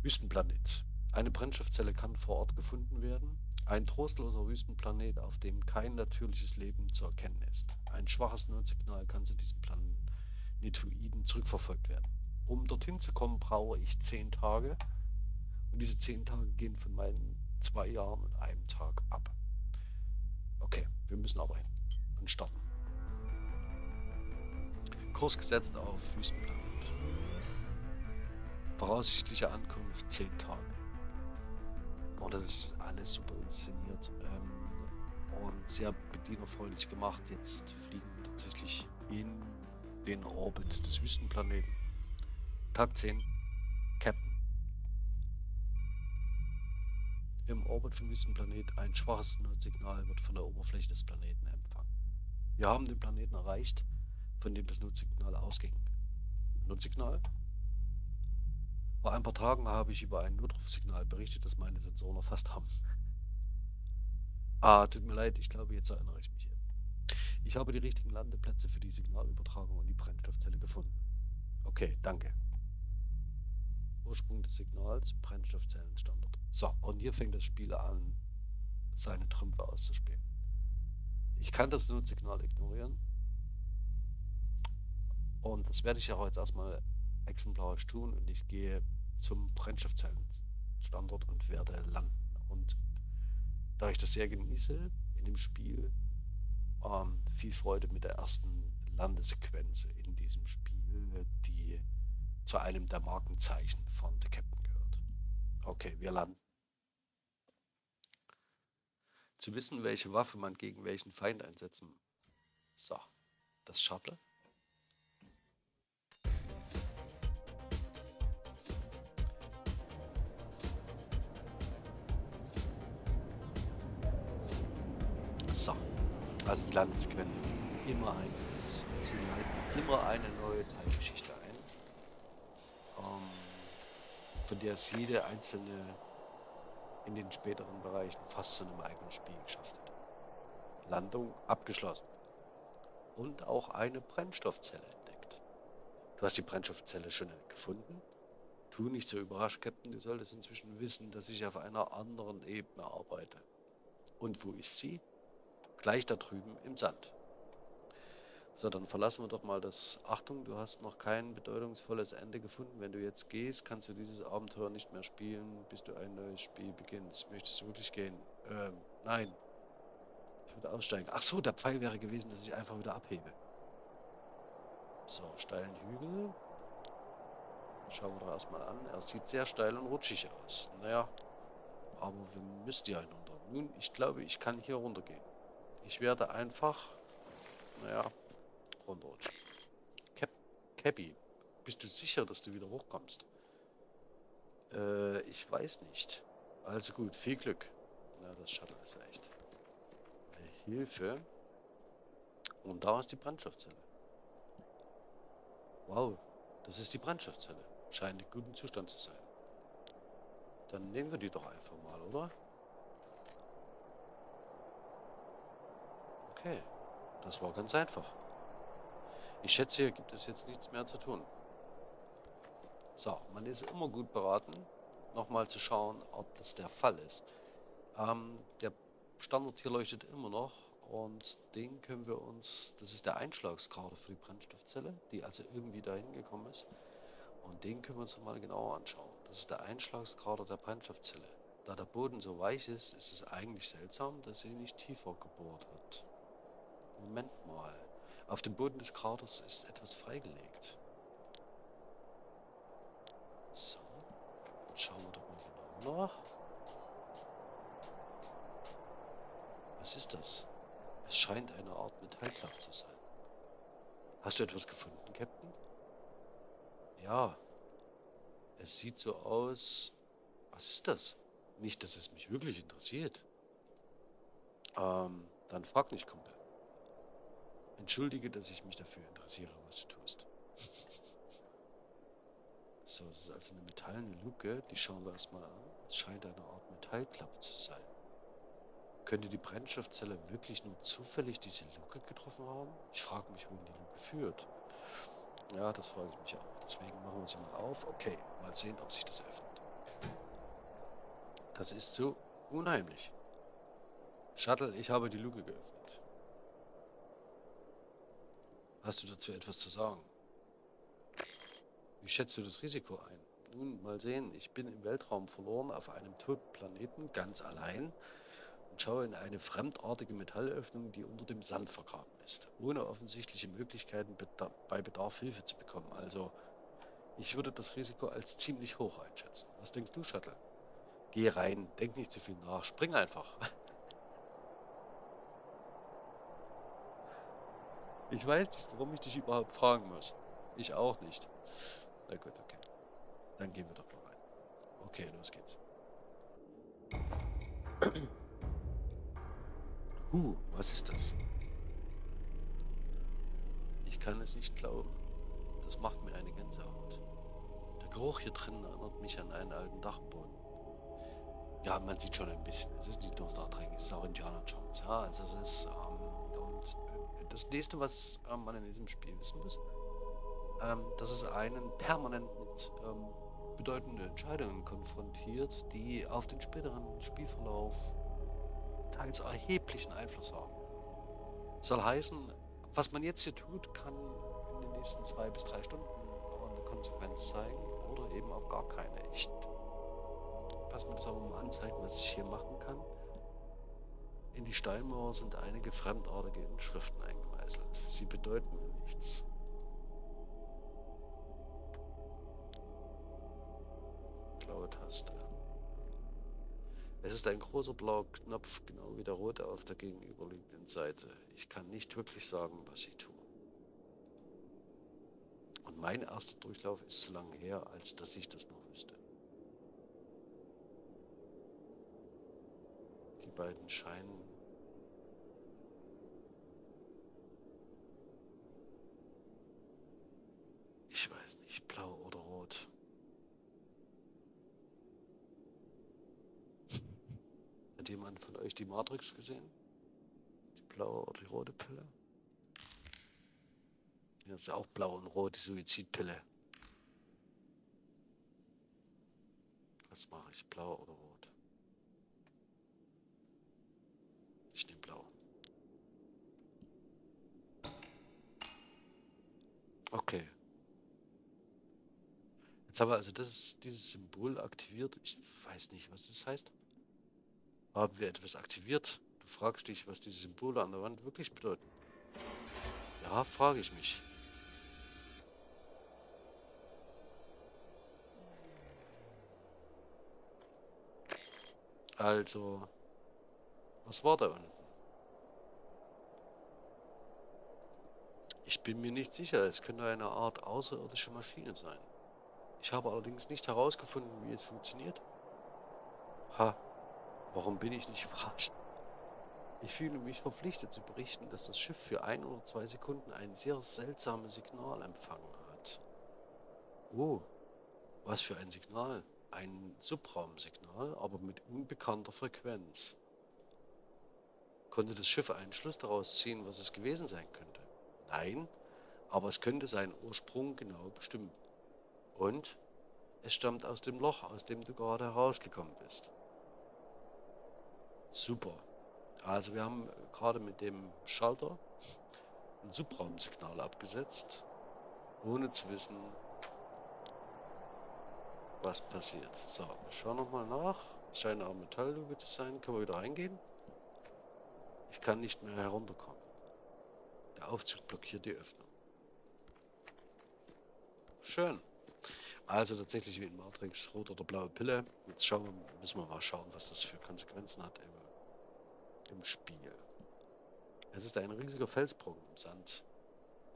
Wüstenplanet. Eine Brennstoffzelle kann vor Ort gefunden werden. Ein trostloser Wüstenplanet, auf dem kein natürliches Leben zu erkennen ist. Ein schwaches Notsignal kann zu diesem Planetoiden zurückverfolgt werden. Um dorthin zu kommen, brauche ich zehn Tage. Und diese zehn Tage gehen von meinen zwei Jahren und einem Tag ab. Okay, wir müssen aber hin und starten. Kurs gesetzt auf Wüstenplanet. Voraussichtliche Ankunft 10 Tage. Und das ist alles super inszeniert ähm, und sehr bedienerfreundlich gemacht. Jetzt fliegen wir tatsächlich in den Orbit des Wüstenplaneten. Tag 10, Captain. Im Orbit vom Wüstenplanet ein schwaches Notsignal wird von der Oberfläche des Planeten empfangen. Wir haben den Planeten erreicht, von dem das Notsignal ausging. Notsignal? Vor ein paar Tagen habe ich über ein Notrufsignal berichtet, das meine Sensoren erfasst haben. Ah, tut mir leid, ich glaube, jetzt erinnere ich mich. Ich habe die richtigen Landeplätze für die Signalübertragung und die Brennstoffzelle gefunden. Okay, danke. Ursprung des Signals, Brennstoffzellenstandard. So, und hier fängt das Spiel an, seine Trümpfe auszuspielen. Ich kann das Notsignal ignorieren. Und das werde ich ja jetzt erstmal exemplarisch tun und ich gehe zum Brennstoffzellenstandort und werde landen. Und da ich das sehr genieße in dem Spiel, ähm, viel Freude mit der ersten Landesequenz in diesem Spiel, die zu einem der Markenzeichen von The Captain gehört. Okay, wir landen. Zu wissen, welche Waffe man gegen welchen Feind einsetzen. So, das Shuttle. So. Also die Landsequenz immer einiges. Sie leiten immer eine neue Teilgeschichte ein, ähm, von der es jede einzelne in den späteren Bereichen fast zu einem eigenen Spiel geschafft hat. Landung abgeschlossen. Und auch eine Brennstoffzelle entdeckt. Du hast die Brennstoffzelle schon gefunden? Tu nicht so überrascht, Captain. Du solltest inzwischen wissen, dass ich auf einer anderen Ebene arbeite. Und wo ist sie? Gleich da drüben im Sand. So, dann verlassen wir doch mal das. Achtung, du hast noch kein bedeutungsvolles Ende gefunden. Wenn du jetzt gehst, kannst du dieses Abenteuer nicht mehr spielen, bis du ein neues Spiel beginnst. Möchtest du wirklich gehen? Ähm, nein. Ich würde aussteigen. Ach so, der Pfeil wäre gewesen, dass ich einfach wieder abhebe. So, steilen Hügel. Schauen wir doch erstmal an. Er sieht sehr steil und rutschig aus. Naja, aber wir müssten ja hinunter. Nun, ich glaube, ich kann hier runtergehen. Ich werde einfach, naja, runterrutschen. Cap Cappy, bist du sicher, dass du wieder hochkommst? Äh, ich weiß nicht. Also gut, viel Glück. Na, das Shuttle ist echt. Hilfe. Und da ist die Brandstoffzelle. Wow, das ist die Brandstoffzelle. Scheint in gutem Zustand zu sein. Dann nehmen wir die doch einfach mal, oder? Okay, das war ganz einfach. Ich schätze, hier gibt es jetzt nichts mehr zu tun. So, man ist immer gut beraten, nochmal zu schauen, ob das der Fall ist. Ähm, der Standard hier leuchtet immer noch und den können wir uns, das ist der Einschlagskader für die Brennstoffzelle, die also irgendwie dahin gekommen ist. Und den können wir uns mal genauer anschauen. Das ist der Einschlagskader der Brennstoffzelle. Da der Boden so weich ist, ist es eigentlich seltsam, dass sie nicht tiefer gebohrt hat. Moment mal. Auf dem Boden des Kraters ist etwas freigelegt. So. Dann schauen wir doch mal genau nach. Was ist das? Es scheint eine Art Metallklappe zu sein. Hast du etwas gefunden, Captain? Ja. Es sieht so aus... Was ist das? Nicht, dass es mich wirklich interessiert. Ähm, dann frag nicht, Kumpel. Entschuldige, dass ich mich dafür interessiere, was du tust. So, das ist also eine metallene Luke. Die schauen wir erstmal an. Es scheint eine Art Metallklappe zu sein. Könnte die Brennstoffzelle wirklich nur zufällig diese Luke getroffen haben? Ich frage mich, wohin die Luke führt. Ja, das frage ich mich auch. Deswegen machen wir sie mal auf. Okay, mal sehen, ob sich das öffnet. Das ist so unheimlich. Shuttle, ich habe die Luke geöffnet. Hast du dazu etwas zu sagen? Wie schätzt du das Risiko ein? Nun, mal sehen. Ich bin im Weltraum verloren auf einem toten Planeten, ganz allein und schaue in eine fremdartige Metallöffnung, die unter dem Sand vergraben ist, ohne offensichtliche Möglichkeiten bei Bedarf Hilfe zu bekommen. Also, ich würde das Risiko als ziemlich hoch einschätzen. Was denkst du, Shuttle? Geh rein, denk nicht zu viel nach, spring einfach. Ich weiß nicht, warum ich dich überhaupt fragen muss. Ich auch nicht. Na gut, okay. Dann gehen wir doch mal rein. Okay, los geht's. Huh, was ist das? Ich kann es nicht glauben. Das macht mir eine Gänsehaut. Der Geruch hier drin erinnert mich an einen alten Dachboden. Ja, man sieht schon ein bisschen. Es ist nicht nur Star Trek, es ist auch Indiana Jones. Ja, also es ist... Das nächste, was ähm, man in diesem Spiel wissen muss, ähm, dass es einen permanent mit ähm, bedeutenden Entscheidungen konfrontiert, die auf den späteren Spielverlauf teils erheblichen Einfluss haben. Soll heißen, was man jetzt hier tut, kann in den nächsten zwei bis drei Stunden eine Konsequenz zeigen oder eben auch gar keine. Ich lass mir das aber mal anzeigen, was ich hier machen kann. In die Steinmauer sind einige fremdartige Inschriften eingemeißelt. Sie bedeuten mir nichts. Blaue Taste. Es ist ein großer blauer Knopf, genau wie der rote auf der gegenüberliegenden Seite. Ich kann nicht wirklich sagen, was sie tun. Und mein erster Durchlauf ist so lange her, als dass ich das noch wüsste. Die beiden scheinen... Ich weiß nicht, blau oder rot. Hat jemand von euch die Matrix gesehen? Die blaue oder die rote Pille? Ja, ist ja auch blau und rot, die Suizidpille. Was mache ich? Blau oder rot? Ich nehme blau. Okay. Jetzt haben wir also das, dieses Symbol aktiviert. Ich weiß nicht, was das heißt. Haben wir etwas aktiviert? Du fragst dich, was diese Symbole an der Wand wirklich bedeuten. Ja, frage ich mich. Also, was war da unten? Ich bin mir nicht sicher, es könnte eine Art außerirdische Maschine sein. Ich habe allerdings nicht herausgefunden, wie es funktioniert. Ha, Warum bin ich nicht überrascht? Ich fühle mich verpflichtet zu berichten, dass das Schiff für ein oder zwei Sekunden ein sehr seltsames Signal empfangen hat. Oh, was für ein Signal? Ein Subraumsignal, aber mit unbekannter Frequenz. Konnte das Schiff einen Schluss daraus ziehen, was es gewesen sein könnte? Nein, aber es könnte seinen Ursprung genau bestimmen. Und es stammt aus dem Loch, aus dem du gerade herausgekommen bist. Super. Also wir haben gerade mit dem Schalter ein Subraumsignal abgesetzt, ohne zu wissen, was passiert. So, wir schauen nochmal nach. Es scheint eine Metallluke zu sein. Können wir wieder reingehen? Ich kann nicht mehr herunterkommen. Der Aufzug blockiert die Öffnung. Schön. Also tatsächlich wie in Matrix, rot oder blaue Pille. Jetzt schauen wir, müssen wir mal schauen, was das für Konsequenzen hat im Spiel. Es ist ein riesiger Felsbrocken im Sand.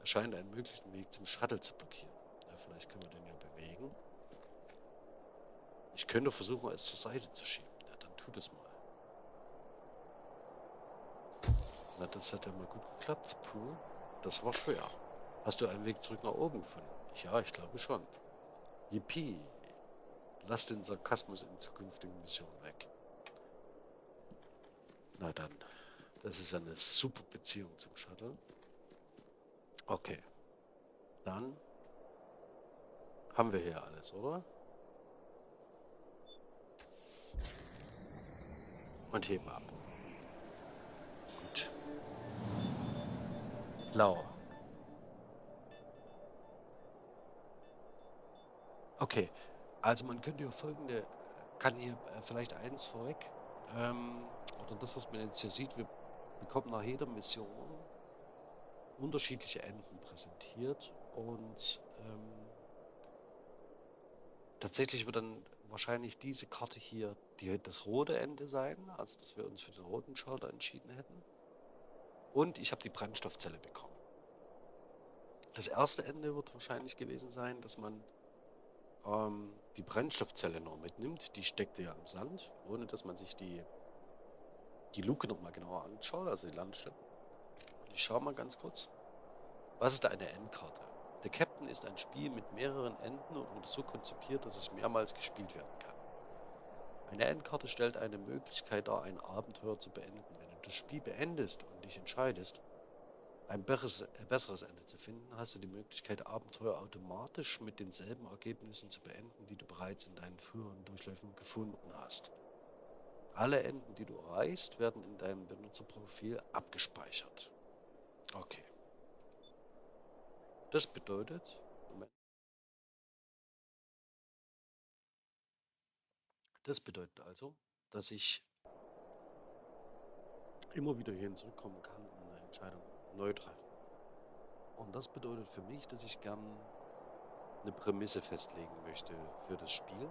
Er scheint einen möglichen Weg zum Shuttle zu blockieren. Ja, vielleicht können wir den ja bewegen. Ich könnte versuchen, es zur Seite zu schieben. Ja, dann tut es mal. Na, das hat ja mal gut geklappt. Puh, das war schwer. Hast du einen Weg zurück nach oben gefunden? Ja, ich glaube schon. Yippie. Lass den Sarkasmus in zukünftigen Missionen weg. Na dann. Das ist eine super Beziehung zum Shuttle. Okay. Dann haben wir hier alles, oder? Und heben ab. Gut. Blau. Okay. Also man könnte ja folgende, kann hier äh, vielleicht eins vorweg ähm, oder das, was man jetzt hier sieht, wir bekommen nach jeder Mission unterschiedliche Enden präsentiert und ähm, tatsächlich wird dann wahrscheinlich diese Karte hier die, das rote Ende sein, also dass wir uns für den roten Schalter entschieden hätten. Und ich habe die Brennstoffzelle bekommen. Das erste Ende wird wahrscheinlich gewesen sein, dass man ähm, die Brennstoffzelle noch mitnimmt. Die steckte ja im Sand, ohne dass man sich die, die Luke nochmal genauer anschaut, also die Landestelle. Ich schaue mal ganz kurz. Was ist eine Endkarte? The Captain ist ein Spiel mit mehreren Enden und wurde so konzipiert, dass es mehrmals gespielt werden kann. Eine Endkarte stellt eine Möglichkeit dar, ein Abenteuer zu beenden. Wenn du das Spiel beendest und dich entscheidest, ein besseres, äh, besseres Ende zu finden, hast du die Möglichkeit, Abenteuer automatisch mit denselben Ergebnissen zu beenden, die du bereits in deinen früheren Durchläufen gefunden hast. Alle Enden, die du erreichst, werden in deinem Benutzerprofil abgespeichert. Okay. Das bedeutet, Moment. Das bedeutet also, dass ich immer wieder hierhin zurückkommen kann und eine Entscheidung neu treffen. Und das bedeutet für mich, dass ich gern eine Prämisse festlegen möchte für das Spiel,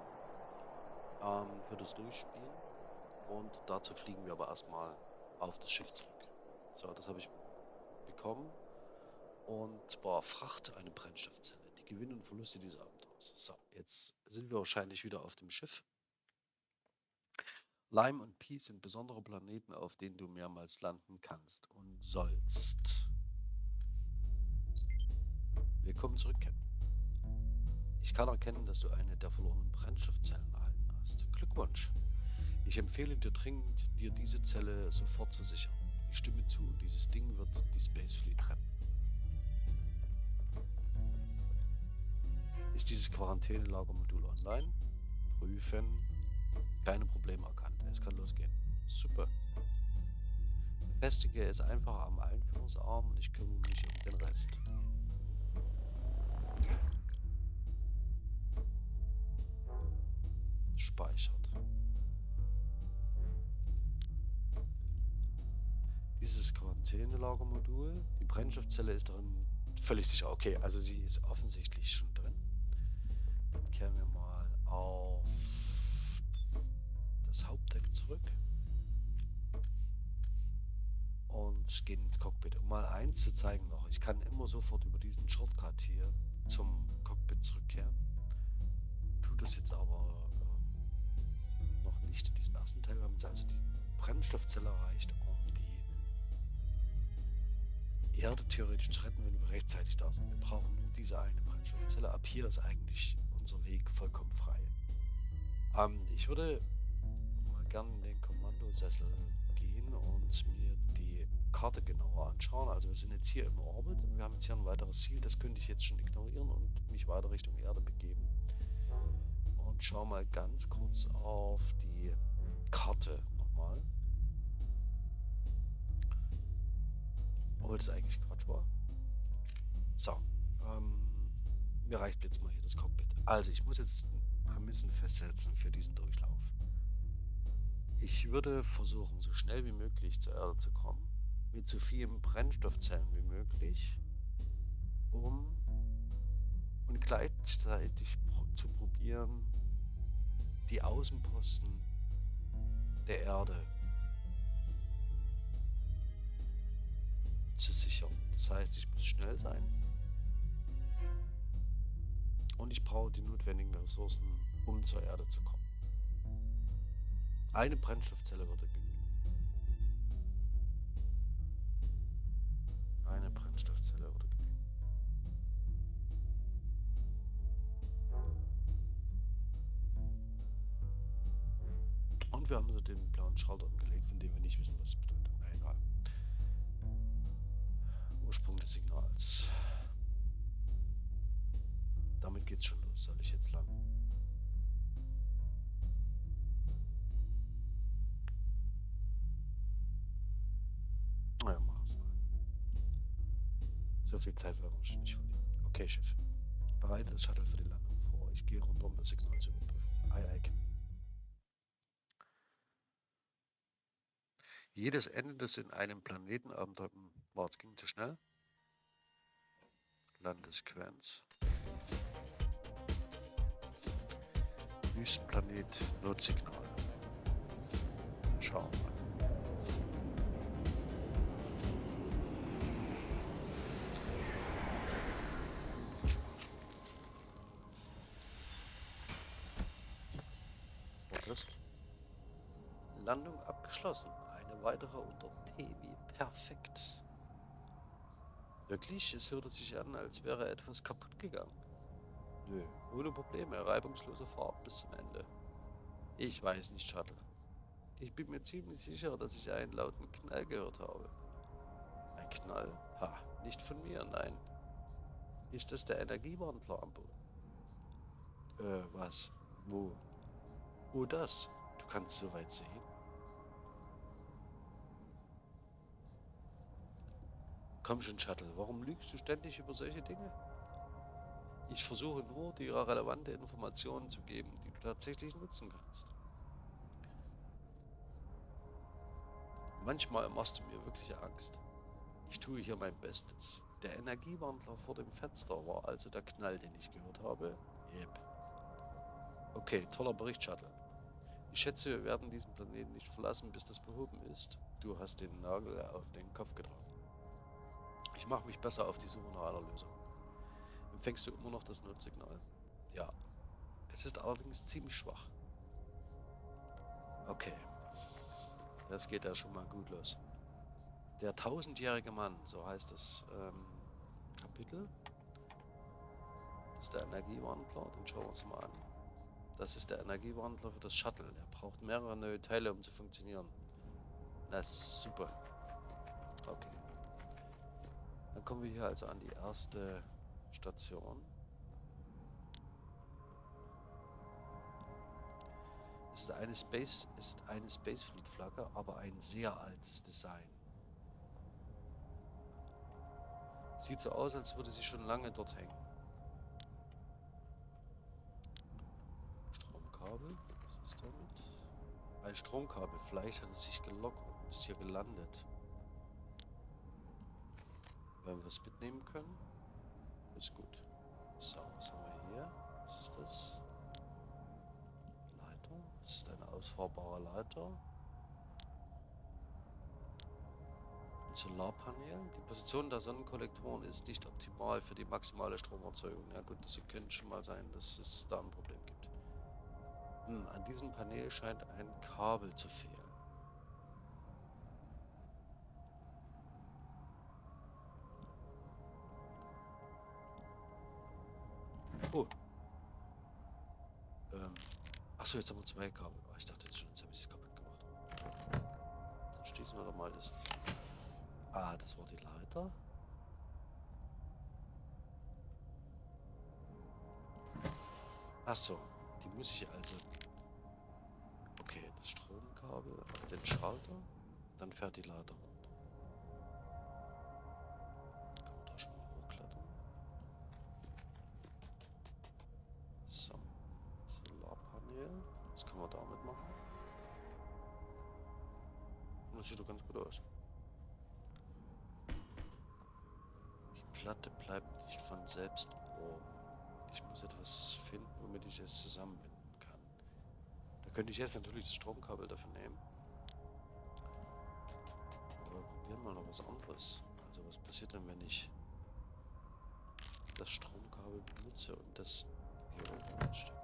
ähm, für das Durchspielen. Und dazu fliegen wir aber erstmal auf das Schiff zurück. So, das habe ich bekommen. Und zwar Fracht, eine Brennstoffzelle. Die Gewinne und Verluste dieses Abenteuers. So, jetzt sind wir wahrscheinlich wieder auf dem Schiff. Lime und Pi sind besondere Planeten, auf denen du mehrmals landen kannst und sollst. Willkommen zurück, Captain. Ich kann erkennen, dass du eine der verlorenen Brennstoffzellen erhalten hast. Glückwunsch. Ich empfehle dir dringend, dir diese Zelle sofort zu sichern. Ich stimme zu, dieses Ding wird die Space Fleet retten. Ist dieses Quarantänelagermodul online? Prüfen. Keine Probleme erkannt. Es kann losgehen. Super. Befestige es einfach am Einführungsarm und ich kümmere mich um den Rest. Speichert. Dieses Quarantänelagermodul, die Brennstoffzelle ist darin völlig sicher. Okay, also sie ist offensichtlich schon drin. Dann kehren wir mal auf das Hauptdeck zurück. Und gehen ins Cockpit. Um mal eins zu zeigen noch, ich kann immer sofort über diesen Shortcut hier zum Cockpit zurückkehren. Tut das jetzt aber ähm, noch nicht in diesem ersten Teil. Wir haben jetzt also die Brennstoffzelle erreicht, Erde theoretisch zu retten, wenn wir rechtzeitig da sind. Wir brauchen nur diese eine Brennstoffzelle. Ab hier ist eigentlich unser Weg vollkommen frei. Ähm, ich würde gerne in den Kommandosessel gehen und mir die Karte genauer anschauen. Also wir sind jetzt hier im Orbit und wir haben jetzt hier ein weiteres Ziel. Das könnte ich jetzt schon ignorieren und mich weiter Richtung Erde begeben. Und schau mal ganz kurz auf die Karte nochmal. Obwohl das eigentlich Quatsch war. So. Ähm, mir reicht jetzt mal hier das Cockpit. Also ich muss jetzt Prämissen festsetzen für diesen Durchlauf. Ich würde versuchen, so schnell wie möglich zur Erde zu kommen, mit so vielen Brennstoffzellen wie möglich, um und gleichzeitig zu probieren, die Außenposten der Erde zu sichern. Das heißt, ich muss schnell sein und ich brauche die notwendigen Ressourcen, um zur Erde zu kommen. Eine Brennstoffzelle würde genügen. Eine Brennstoffzelle würde genügen. Und wir haben so den blauen Schalter umgelegt, von dem wir nicht wissen, was es bedeutet. Ursprung des Signals. Damit geht's schon los. Soll ich jetzt lang? So viel Zeit werden wir schon nicht verlieren. Okay, Chef. Bereite das Shuttle für die Landung vor. Ich gehe runter, um das Signal zu überprüfen. Ei, ei. Jedes Ende, das in einem Planetenabenteuer... Boah, das ging zu schnell. Landesquenz. Wüstenplanet, Notsignal. Schauen wir mal. Landung abgeschlossen. Eine weitere unter P wie perfekt. Wirklich? Es hörte sich an, als wäre etwas kaputt gegangen. Nö, ohne Probleme, reibungslose Fahrt bis zum Ende. Ich weiß nicht, Shuttle. Ich bin mir ziemlich sicher, dass ich einen lauten Knall gehört habe. Ein Knall? Ha, nicht von mir, nein. Ist es der Energiewandler am Boden? Äh, was? Wo? Oh, das. Du kannst so weit sehen. Komm schon, Shuttle, warum lügst du ständig über solche Dinge? Ich versuche nur, dir relevante Informationen zu geben, die du tatsächlich nutzen kannst. Manchmal machst du mir wirklich Angst. Ich tue hier mein Bestes. Der Energiewandler vor dem Fenster war also der Knall, den ich gehört habe. Yep. Okay, toller Bericht, Shuttle. Ich schätze, wir werden diesen Planeten nicht verlassen, bis das behoben ist. Du hast den Nagel auf den Kopf getroffen. Ich mache mich besser auf die Suche nach einer Lösung. Empfängst du immer noch das Notsignal? Ja. Es ist allerdings ziemlich schwach. Okay. Das geht ja schon mal gut los. Der tausendjährige Mann, so heißt das ähm, Kapitel. Das ist der Energiewandler, den schauen wir uns mal an. Das ist der Energiewandler für das Shuttle. Er braucht mehrere neue Teile, um zu funktionieren. Na super. Okay. Dann kommen wir hier also an die erste Station. ist eine Space ist eine Spacefleet Flagge, aber ein sehr altes Design. Sieht so aus, als würde sie schon lange dort hängen. Stromkabel, was ist damit? Ein Stromkabel, vielleicht hat es sich gelockt und ist hier gelandet. Wenn wir was mitnehmen können, ist gut. So, was haben wir hier? Was ist das? Leiter. Das ist eine ausfahrbare Leiter. Solarpanel. Die Position der Sonnenkollektoren ist nicht optimal für die maximale Stromerzeugung. Ja gut, das könnte schon mal sein, dass es da ein Problem gibt. Hm, an diesem Panel scheint ein Kabel zu fehlen. Oh. Ähm. Achso, jetzt haben wir zwei Kabel. Oh, ich dachte jetzt schon, jetzt habe ich sie kaputt gemacht. Dann schließen wir doch mal das. Ah, das war die Leiter. Achso, die muss ich also... Okay, das Stromkabel den Schalter. Dann fährt die Leiter runter. Ich jetzt natürlich das Stromkabel dafür nehmen. Aber probieren wir noch was anderes. Also was passiert denn, wenn ich das Stromkabel benutze und das hier oben anstecke?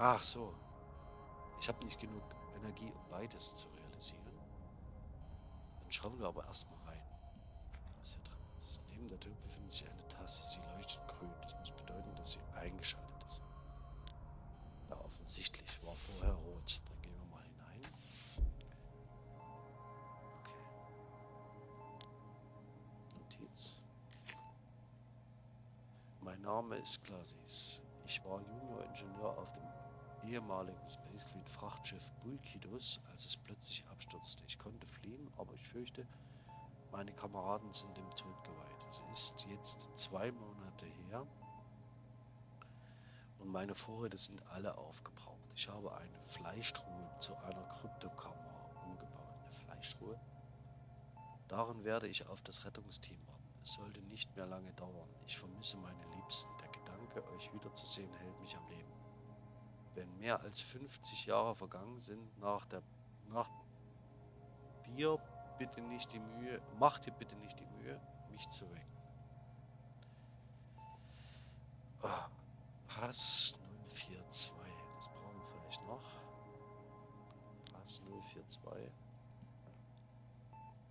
Ach so. Ich habe nicht genug Energie, um beides zu realisieren. Dann schauen wir aber erstmal rein, was hier drin ist. Neben der Tür befindet sich eine Tasse. Sie leuchtet grün. Das muss bedeuten, dass sie eingeschaltet ist. Ja, offensichtlich war vorher rot. Dann gehen wir mal hinein. Okay. Notiz. Mein Name ist Glasis. Ich war Junior-Ingenieur auf dem ehemaligen Spacefleet Frachtschiff Bulkidus, als es plötzlich abstürzte. Ich konnte fliehen, aber ich fürchte, meine Kameraden sind dem Tod geweiht. Es ist jetzt zwei Monate her und meine Vorräte sind alle aufgebraucht. Ich habe eine Fleischtruhe zu einer Kryptokammer umgebaut. Eine Fleischtruhe? Darin werde ich auf das Rettungsteam warten. Es sollte nicht mehr lange dauern. Ich vermisse meine Liebsten. Der Gedanke, euch wiederzusehen, hält mich am Leben wenn mehr als 50 Jahre vergangen sind nach der nach dir bitte nicht die Mühe, mach dir bitte nicht die Mühe, mich zu wecken. Oh, Pass 042. Das brauchen wir vielleicht noch. Pass 042.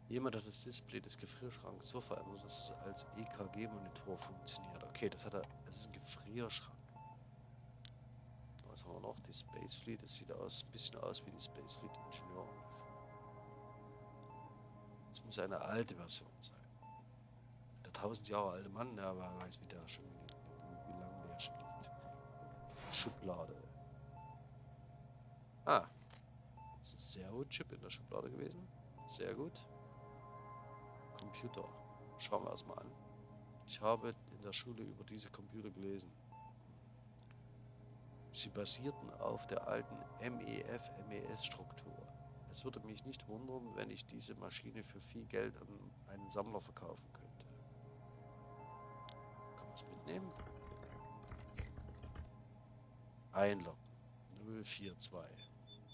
Jemand hat das Display des Gefrierschranks so verändert, dass es als EKG-Monitor funktioniert. Okay, das hat er. Es ist ein Gefrierschrank. Was haben wir noch? Die Space Fleet. Das sieht aus, ein bisschen aus wie die Space Fleet Ingenieuruniform. Das muss eine alte Version sein. Der 1000 Jahre alte Mann, der aber weiß, wie der schon wie, wie lange der schon liegt. Schublade. Ah. Das ist ein Servo-Chip in der Schublade gewesen. Sehr gut. Computer. Schauen wir erstmal an. Ich habe in der Schule über diese Computer gelesen. Sie basierten auf der alten MEF-MES-Struktur. Es würde mich nicht wundern, wenn ich diese Maschine für viel Geld an einen Sammler verkaufen könnte. Kann man es mitnehmen? Einloggen. 042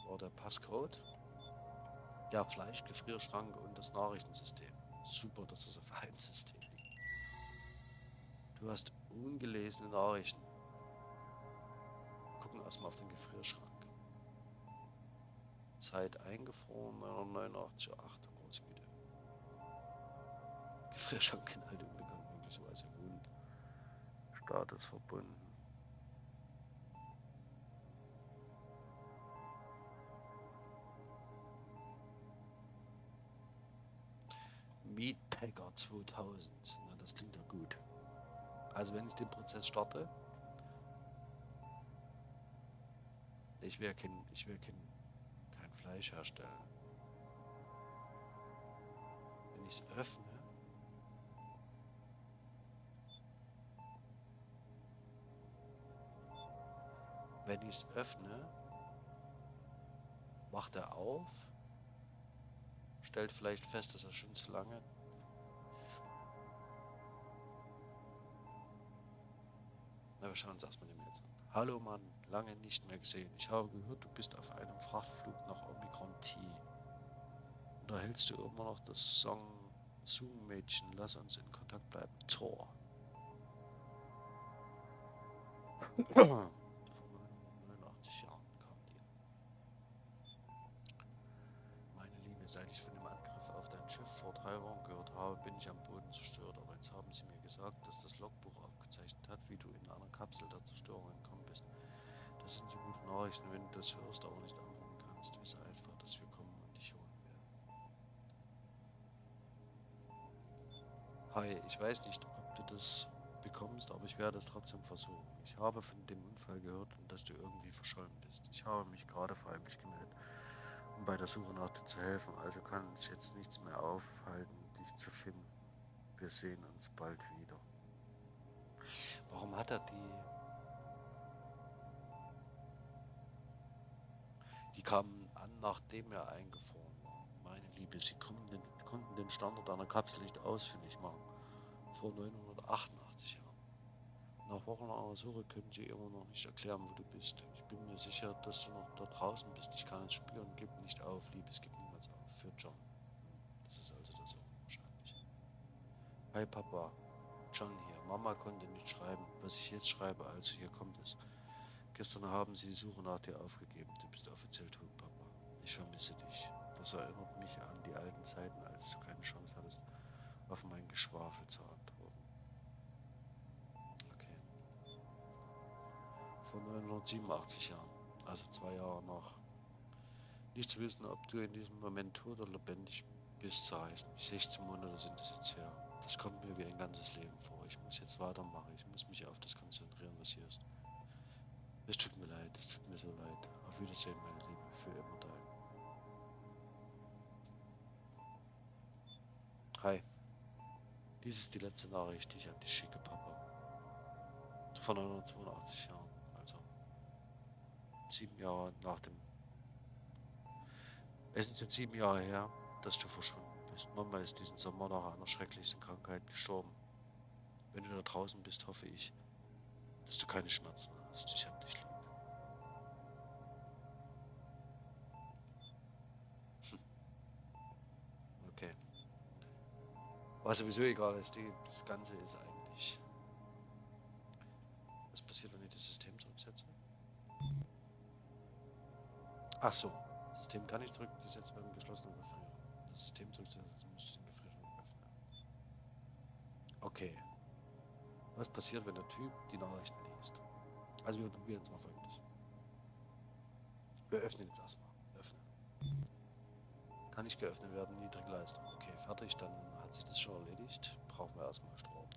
war der Passcode. Der Fleischgefrierschrank und das Nachrichtensystem. Super, dass es auf einem System liegt. Du hast ungelesene Nachrichten. Wir gucken erstmal auf den Gefrierschrank. Zeit eingefroren, 989 zu 8. Große Güte. Gefrierschrankinhalte unbekannt, möglicherweise un. Status verbunden. Meatpacker 2000. Na, das klingt ja gut. Also wenn ich den Prozess starte, ich will kein, ich will kein, kein Fleisch herstellen. Wenn ich es öffne, wenn ich es öffne, macht er auf stellt vielleicht fest, dass er schon zu lange Na, wir schauen uns erstmal die Mails an. Hallo Mann, lange nicht mehr gesehen. Ich habe gehört, du bist auf einem Frachtflug nach Omikron T. Unterhältst du immer noch das Song Zoom-Mädchen? Lass uns in Kontakt bleiben. Tor. Vor 89 Jahren kam die. Meine Liebe, seit ich von dem Angriff auf dein Schiff vor drei Wochen gehört habe, bin ich am Boden jetzt haben sie mir gesagt, dass das Logbuch aufgezeichnet hat, wie du in einer Kapsel der Zerstörung entkommen bist. Das sind so gute Nachrichten, wenn du das hörst, aber nicht antworten kannst. Wisse einfach, dass wir kommen und dich holen werden. Hi, ich weiß nicht, ob du das bekommst, aber ich werde es trotzdem versuchen. Ich habe von dem Unfall gehört und dass du irgendwie verschollen bist. Ich habe mich gerade freiwillig gemeldet, um bei der Suche nach dir zu helfen, also kann uns jetzt nichts mehr aufhalten, dich zu finden. Wir sehen uns bald wieder. Warum hat er die... Die kamen an, nachdem er eingefroren war. Meine Liebe, sie konnten den, konnten den Standort einer Kapsel nicht ausfindig machen. Vor 988 Jahren. Nach wochenlanger Suche können sie immer noch nicht erklären, wo du bist. Ich bin mir sicher, dass du noch da draußen bist. Ich kann es spüren. Gib nicht auf, Liebes, gib niemals auf. Für John. Das ist also wahrscheinlich. Hi Papa, John hier. Mama konnte nicht schreiben, was ich jetzt schreibe, also hier kommt es. Gestern haben sie die Suche nach dir aufgegeben. Du bist offiziell tot, Papa. Ich vermisse dich. Das erinnert mich an die alten Zeiten, als du keine Chance hattest, auf mein Geschwafel zu antworten. Okay. Vor 987 Jahren, also zwei Jahre nach. Nicht zu wissen, ob du in diesem Moment tot oder lebendig bist, zu heißen. 16 Monate sind es jetzt her. Das kommt mir wie ein ganzes Leben vor. Ich muss jetzt weitermachen. Ich muss mich auf das konzentrieren, was hier ist. Es tut mir leid, es tut mir so leid. Auf Wiedersehen, meine Liebe, für immer dein. Hi. Dies ist die letzte Nachricht, die ich an dich schicke, Papa. Von 1982 Jahren, also sieben Jahre nach dem. Es sind sieben Jahre her, dass du verschwunden bist. Mama ist diesen Sommer nach einer schrecklichen Krankheit gestorben. Wenn du da draußen bist, hoffe ich, dass du keine Schmerzen hast. Ich hab dich lieb. Hm. Okay. Was sowieso egal ist, die, das Ganze ist eigentlich passiert, wenn ich das System zurücksetze? Ach so. Das System kann nicht zurückgesetzt werden, geschlossenen Gefrierer. Das System zurückzusetzen müsste den Gefrierschrank öffnen. Okay. Was passiert, wenn der Typ die Nachrichten liest? Also wir probieren jetzt mal folgendes. Wir öffnen jetzt erstmal. Öffnen. Kann nicht geöffnet werden, niedrige Leistung. Okay, fertig, dann hat sich das schon erledigt. Brauchen wir erstmal Strom.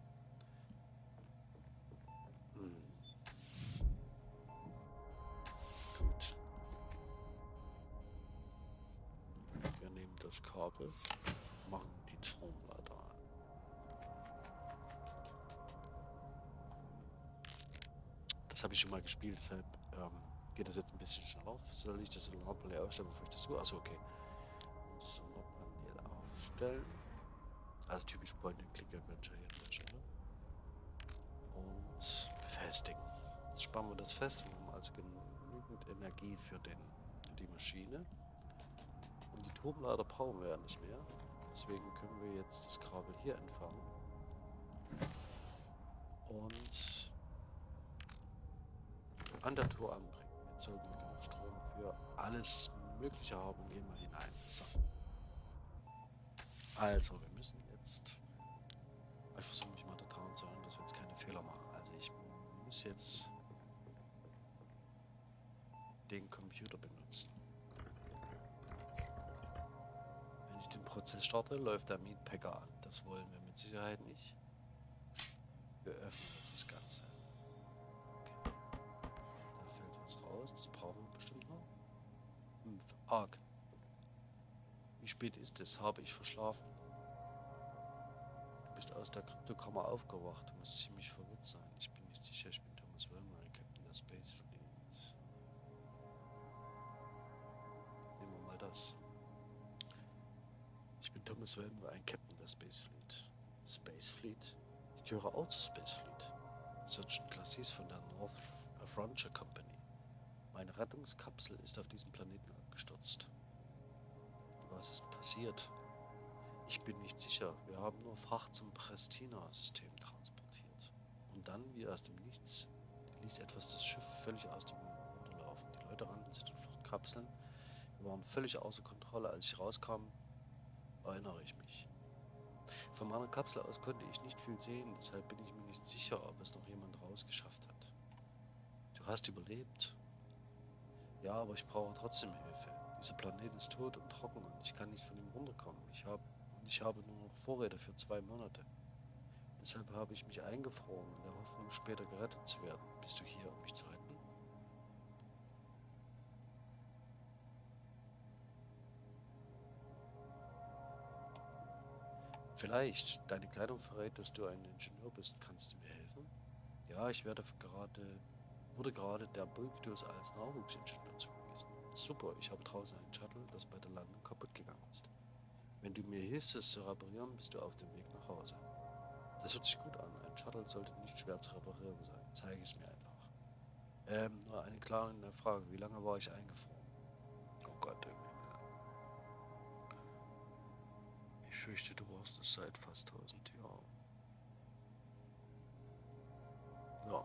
Wir nehmen das Kabel, machen die Stromleiter an. Das habe ich schon mal gespielt, deshalb ähm, geht das jetzt ein bisschen schneller. Soll ich das Solarpanel aufstellen, bevor ich das tue? Achso, okay. Solarpanel aufstellen. Also typisch Point-and-Click-Adventure hier Stelle. Und befestigen. Jetzt spannen wir das fest und haben also genügend Energie für, den, für die Maschine. Und die Turmlader brauchen wir ja nicht mehr. Deswegen können wir jetzt das Kabel hier entfernen. Und an der Tour anbringen. Jetzt sollten wir genug Strom für alles Mögliche haben. Gehen wir hinein. So. Also, wir müssen jetzt... Ich versuche mich mal daran zu erinnern, dass wir jetzt keine Fehler machen. Also ich muss jetzt den Computer benutzen. Prozess starte, läuft der Meatpacker an. Das wollen wir mit Sicherheit nicht. Wir öffnen jetzt das Ganze. Okay. Da fällt was raus. Das brauchen wir bestimmt noch. 5. Arg. Wie spät ist es? Habe ich verschlafen? Du bist aus der Kryptokammer aufgewacht. Du musst ziemlich verwirrt sein. Ich bin nicht sicher. Ich bin Thomas Wilmer, Captain der Space Thomas Wilmer, ein Captain der Space Fleet. Space Fleet? Ich gehöre auch zur Space Fleet. Sergeant Classis von der North Frontier Company. Meine Rettungskapsel ist auf diesem Planeten abgestürzt. Was ist passiert? Ich bin nicht sicher. Wir haben nur Fracht zum Prestina-System transportiert. Und dann, wie aus dem Nichts, ließ etwas das Schiff völlig aus dem Ruder laufen. Die Leute rannten zu den Fluchtkapseln. Wir waren völlig außer Kontrolle. Als ich rauskam, erinnere ich mich. Von meiner Kapsel aus konnte ich nicht viel sehen, deshalb bin ich mir nicht sicher, ob es noch jemand rausgeschafft hat. Du hast überlebt. Ja, aber ich brauche trotzdem Hilfe. Dieser Planet ist tot und trocken und ich kann nicht von ihm runterkommen. Ich habe und ich habe nur noch Vorräte für zwei Monate. Deshalb habe ich mich eingefroren, in der Hoffnung, später gerettet zu werden. Bist du hier, um mich zu retten? Vielleicht. Deine Kleidung verrät, dass du ein Ingenieur bist. Kannst du mir helfen? Ja, ich werde gerade, wurde gerade der Bulkdos als Nachwuchsingenieur zugewiesen. Super, ich habe draußen einen Shuttle, das bei der Landung kaputt gegangen ist. Wenn du mir hilfst, es zu reparieren, bist du auf dem Weg nach Hause. Das hört sich gut an. Ein Shuttle sollte nicht schwer zu reparieren sein. Zeige es mir einfach. Ähm, nur eine kleine Frage. Wie lange war ich eingefroren? Oh Gott, im fürchte, du warst es seit fast 1000 Jahren. Ja,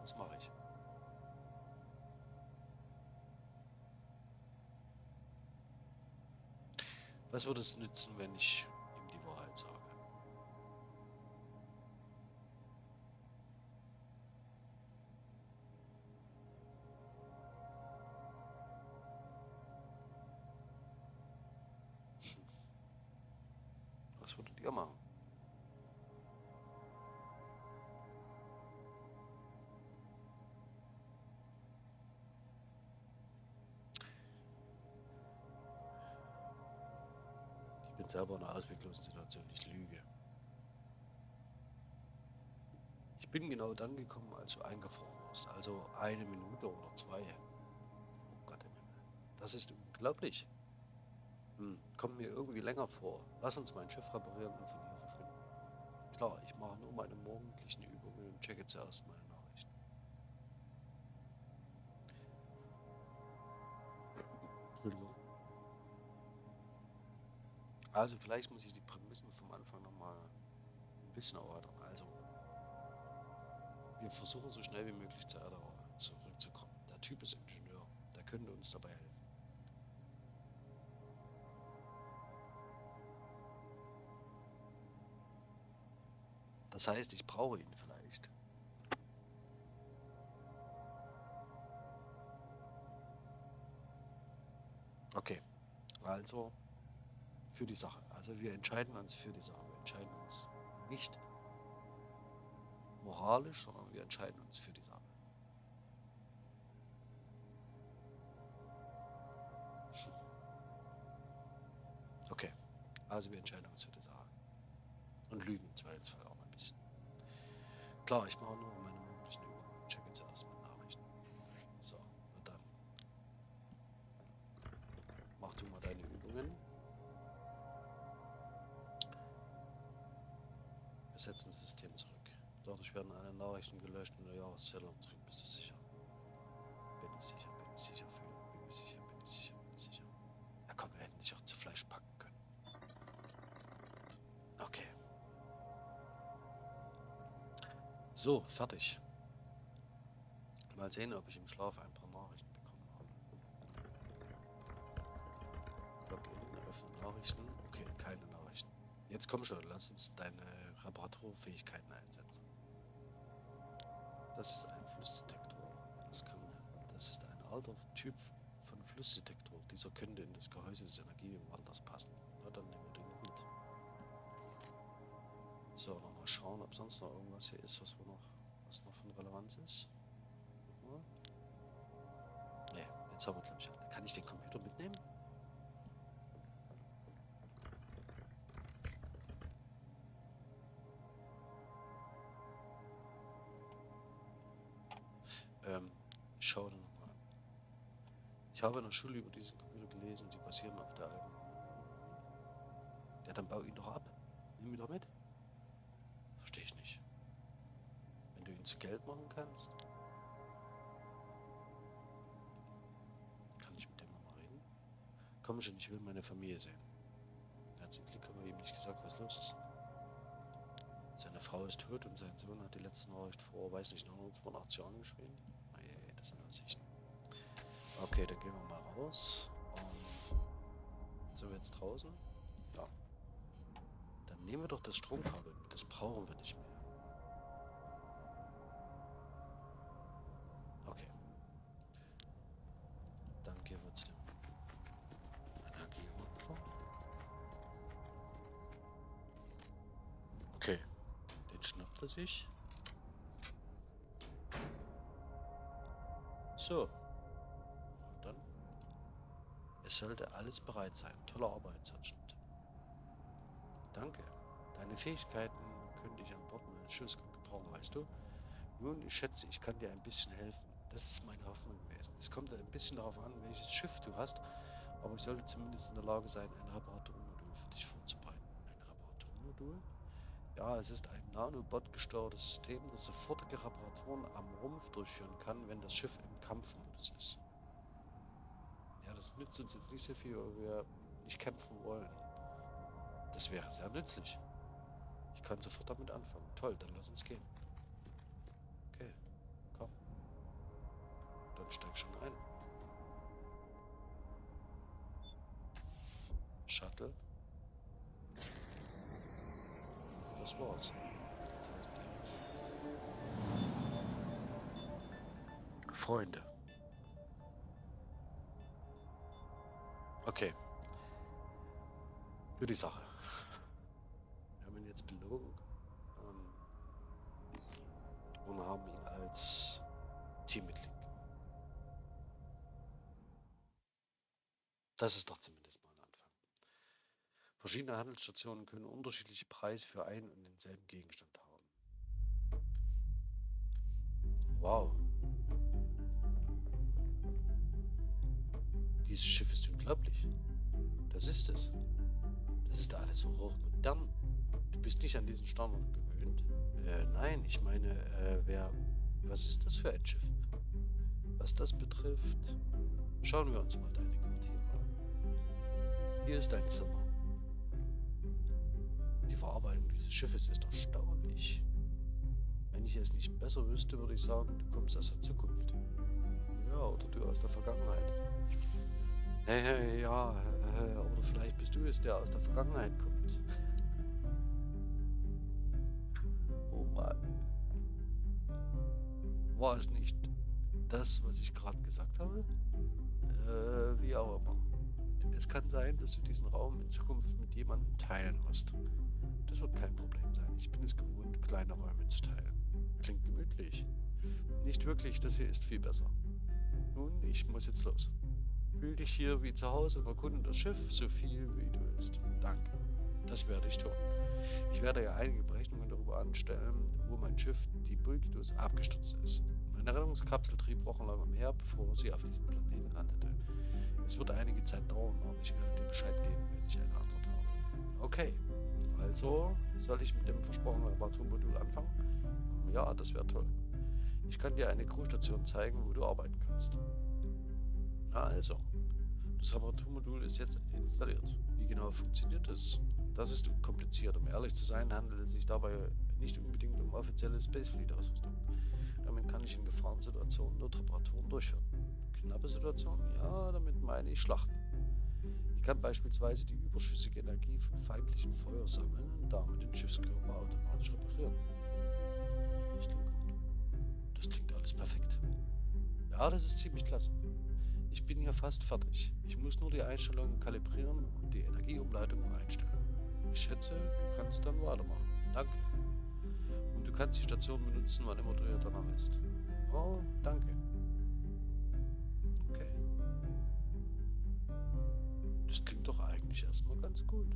was mache ich? Was würde es nützen, wenn ich Situation, ich lüge. Ich bin genau dann gekommen, als du eingefroren warst, also eine Minute oder zwei. Oh Gott. Das ist unglaublich. Hm, kommt mir irgendwie länger vor. Lass uns mein Schiff reparieren und von hier verschwinden. Klar, ich mache nur meine morgendlichen Übungen und checke zuerst meine Also vielleicht muss ich die Prämissen vom Anfang nochmal ein bisschen erörtern. Also, wir versuchen so schnell wie möglich zur Erde zurückzukommen. Der Typ ist Ingenieur. Der könnte uns dabei helfen. Das heißt, ich brauche ihn vielleicht. Okay, also für die Sache. Also wir entscheiden uns für die Sache. Wir entscheiden uns nicht moralisch, sondern wir entscheiden uns für die Sache. Okay, also wir entscheiden uns für die Sache. Und lügen im Zweifelsfall auch ein bisschen. Klar, ich mache nur meine mündlichen Übungen. Checke zuerst mal Nachrichten. So, na dann. Mach du mal deine setzen das System zurück. Dadurch werden alle Nachrichten gelöscht und der Jahreszähler zurück. Bist du sicher? Bin ich sicher, bin ich sicher für. Bin ich sicher, bin ich sicher, bin ich sicher. Ja komm, wir hätten dich auch zu Fleisch packen können. Okay. So, fertig. Mal sehen, ob ich im Schlaf ein paar Nachrichten bekommen habe. Login, öffnen Nachrichten. Okay, keine Nachrichten. Jetzt komm schon, lass uns deine Reparaturfähigkeiten einsetzen. Das ist ein Flussdetektor. Das, kann, das ist ein alter Typ von Flussdetektor. Dieser könnte in das Gehäuse des Energiewanders passen. Na, dann nehmen wir den mit. So, nochmal schauen, ob sonst noch irgendwas hier ist, was, wir noch, was noch von Relevanz ist. Ne, jetzt haben wir, glaube ich, Kann ich den Computer mitnehmen? Habe in der Schule über diesen Computer gelesen, sie basieren auf der alten. Ja, dann bau ihn doch ab. Nimm ihn doch mit. Verstehe ich nicht. Wenn du ihn zu Geld machen kannst. Kann ich mit dem nochmal reden? Komm schon, ich will meine Familie sehen. Zum Glück haben ihm nicht gesagt, was los ist. Seine Frau ist tot und sein Sohn hat die letzte Nachricht vor, weiß nicht, 182 Jahren geschrieben. Nee, das sind Ansichten. Okay, dann gehen wir mal raus. Und sind wir jetzt draußen? Ja. Dann nehmen wir doch das Stromkabel. Das brauchen wir nicht mehr. Okay. Dann gehen wir zu dem Energieopfer. Okay. Den schnappt er sich. So. Sollte alles bereit sein. Tolle Arbeit, Sergeant. Danke. Deine Fähigkeiten könnte ich an Bord meines Schiffes gut gebrauchen, weißt du? Nun, ich schätze, ich kann dir ein bisschen helfen. Das ist meine Hoffnung gewesen. Es kommt ein bisschen darauf an, welches Schiff du hast, aber ich sollte zumindest in der Lage sein, ein Reparaturmodul für dich vorzubereiten. Ein Reparaturmodul? Ja, es ist ein Nanobot gesteuertes System, das sofortige Reparaturen am Rumpf durchführen kann, wenn das Schiff im Kampfmodus ist. Ja, das nützt uns jetzt nicht sehr viel, weil wir nicht kämpfen wollen. Das wäre sehr nützlich. Ich kann sofort damit anfangen. Toll, dann lass uns gehen. Okay, komm. Dann steig schon ein. Shuttle. Das war's. Freunde. Okay. Für die Sache. Wir haben ihn jetzt belogen. Ähm, und haben ihn als Teammitglied. Das ist doch zumindest mal ein Anfang. Verschiedene Handelsstationen können unterschiedliche Preise für einen und denselben Gegenstand haben. Wow. Dieses Schiff ist unglaublich. Das ist es. Das ist alles so hochmodern. Du bist nicht an diesen Standard gewöhnt. Äh, nein, ich meine, äh, wer. Was ist das für ein Schiff? Was das betrifft, schauen wir uns mal deine Quartiere an. Hier ist dein Zimmer. Die Verarbeitung dieses Schiffes ist erstaunlich. Wenn ich es nicht besser wüsste, würde ich sagen, du kommst aus der Zukunft. Ja, oder du aus der Vergangenheit. Hey, hey, ja, oder vielleicht bist du es, der aus der Vergangenheit kommt. Oh Mann. War es nicht das, was ich gerade gesagt habe? Äh, wie auch immer. Es kann sein, dass du diesen Raum in Zukunft mit jemandem teilen musst. Das wird kein Problem sein. Ich bin es gewohnt, kleine Räume zu teilen. Klingt gemütlich. Nicht wirklich, das hier ist viel besser. Nun, ich muss jetzt los. Fühl dich hier wie zu Hause und erkunde das Schiff so viel wie du willst. Danke. Das werde ich tun. Ich werde ja einige Berechnungen darüber anstellen, wo mein Schiff, die Bulgidus, abgestürzt ist. Meine Rettungskapsel trieb wochenlang umher, bevor sie auf diesem Planeten landete. Es wird einige Zeit dauern, aber ich werde dir Bescheid geben, wenn ich eine Antwort habe. Okay, also soll ich mit dem versprochenen Reparaturmodul anfangen? Ja, das wäre toll. Ich kann dir eine Crewstation zeigen, wo du arbeiten kannst. Also, das Reparaturmodul ist jetzt installiert. Wie genau funktioniert es? Das ist kompliziert. Um ehrlich zu sein, handelt es sich dabei nicht unbedingt um offizielle Spacefleet-Ausrüstung. Damit kann ich in Gefahrensituationen nur Reparaturen durchführen. Knappe Situationen? Ja, damit meine ich Schlachten. Ich kann beispielsweise die überschüssige Energie von feindlichem Feuer sammeln und damit den Schiffskörper automatisch reparieren. Das klingt gut. Das klingt alles perfekt. Ja, das ist ziemlich klasse. Ich bin hier fast fertig. Ich muss nur die Einstellungen kalibrieren und die Energieumleitung einstellen. Ich schätze, du kannst dann weitermachen. Danke. Und du kannst die Station benutzen, wann immer du dir danach ist. Oh, danke. Okay. Das klingt doch eigentlich erstmal ganz gut.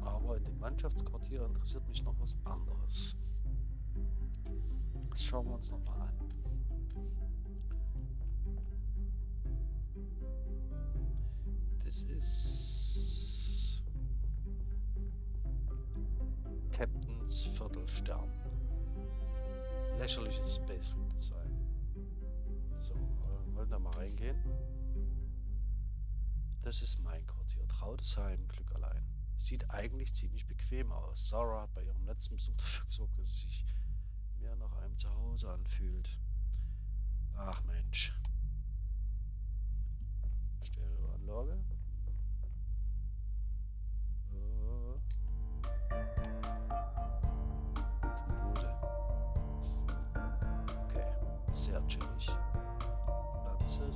Aber in dem Mannschaftsquartier interessiert mich noch was anderes. Das schauen wir uns nochmal an. Das ist Captains Viertelstern. Lächerliches Spacefleet Design. So, äh, wollen da mal reingehen. Das ist mein Quartier. Traudesheim, Glück allein. Sieht eigentlich ziemlich bequem aus. Sarah hat bei ihrem letzten Besuch dafür gesorgt, dass es sich mehr nach einem Zuhause anfühlt. Ach Mensch. Stereoanlage.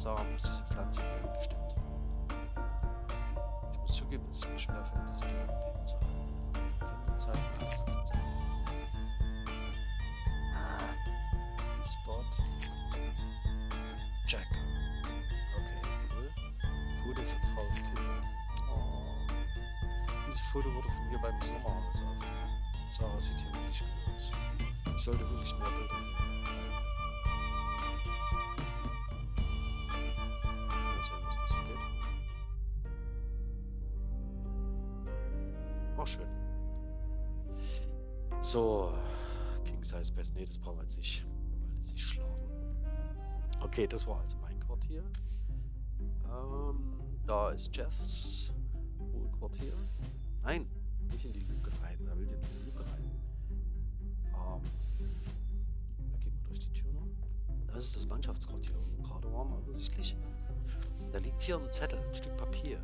Pflanze, Sarah muss diese Pflanze werden gestimmt. Ich muss zugeben, es ist mir schwerfällt, dieses Ding am Leben zu halten. Kinderzeit, Herzenverzeit. Spot. Jack. Okay, cool. Foto von Frau und Kinder. Oh. Dieses Foto wurde von mir beim Sommerhaus aufgenommen. Sarah sieht hier wirklich gut aus. Ich sollte wirklich mehr Bilder nehmen. Oh, schön. So, King Size Best. Nee, das brauchen wir jetzt nicht, weil jetzt nicht schlafen. Okay, das war also mein Quartier. Ähm, da ist Jeffs Hohlquartier. Nein, nicht in die Luke rein. Wer will in die Luke rein? Ähm, da gehen wir durch die Tür noch. Das ist das Mannschaftsquartier. Gerade waren, offensichtlich. Da liegt hier ein Zettel, ein Stück Papier.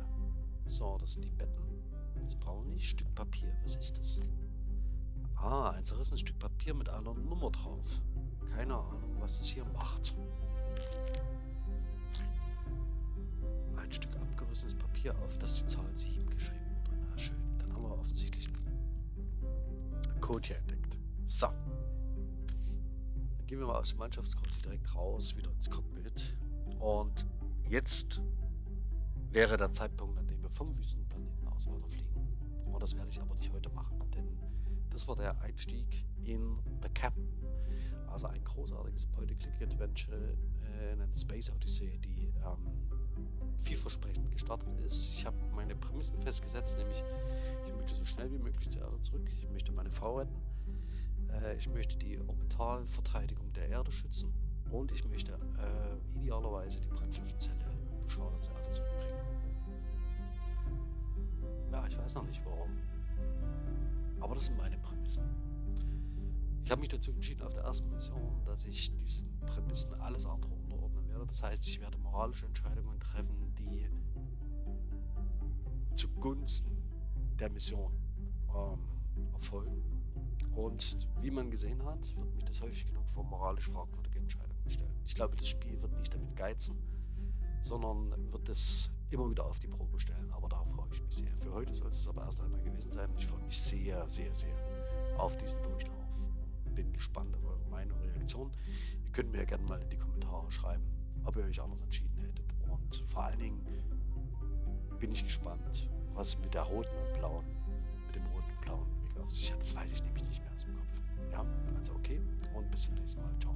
So, das sind die Betten. Das nicht. Stück Papier. Was ist das? Ah, ein zerrissenes Stück Papier mit einer Nummer drauf. Keine Ahnung, was das hier macht. Ein Stück abgerissenes Papier, auf das die Zahl 7 geschrieben wurde. Na schön, dann haben wir offensichtlich einen Code hier entdeckt. So. Dann gehen wir mal aus dem Mannschaftscode direkt raus, wieder ins Cockpit. Und jetzt wäre der Zeitpunkt, an dem wir vom Wüstenplaneten aus weiterfliegen. Und das werde ich aber nicht heute machen, denn das war der Einstieg in The Captain. Also ein großartiges Point-and-Click-Adventure, äh, eine Space Odyssey, die ähm, vielversprechend gestartet ist. Ich habe meine Prämissen festgesetzt, nämlich ich möchte so schnell wie möglich zur Erde zurück. Ich möchte meine Frau retten. Äh, ich möchte die Orbitalverteidigung der Erde schützen. Und ich möchte äh, idealerweise die Brennstoffzelle beschauert zur Erde zurückbringen. Ja, ich weiß noch nicht warum. Aber das sind meine Prämissen. Ich habe mich dazu entschieden auf der ersten Mission, dass ich diesen Prämissen alles andere unterordnen werde. Das heißt, ich werde moralische Entscheidungen treffen, die zugunsten der Mission ähm, erfolgen. Und wie man gesehen hat, wird mich das häufig genug vor moralisch fragwürdige Entscheidungen stellen. Ich glaube, das Spiel wird nicht damit geizen, sondern wird es immer wieder auf die Probe stellen. Aber darauf freue ich mich sehr. Für heute soll es aber erst einmal gewesen sein. Ich freue mich sehr, sehr, sehr auf diesen Durchlauf. Bin gespannt auf eure Meinung und Reaktion. Ihr könnt mir ja gerne mal in die Kommentare schreiben, ob ihr euch anders entschieden hättet. Und vor allen Dingen bin ich gespannt, was mit der roten und blauen, mit dem roten und blauen Weg auf sich hat. Das weiß ich nämlich nicht mehr aus dem Kopf. Ja, also okay und bis zum nächsten Mal. Ciao.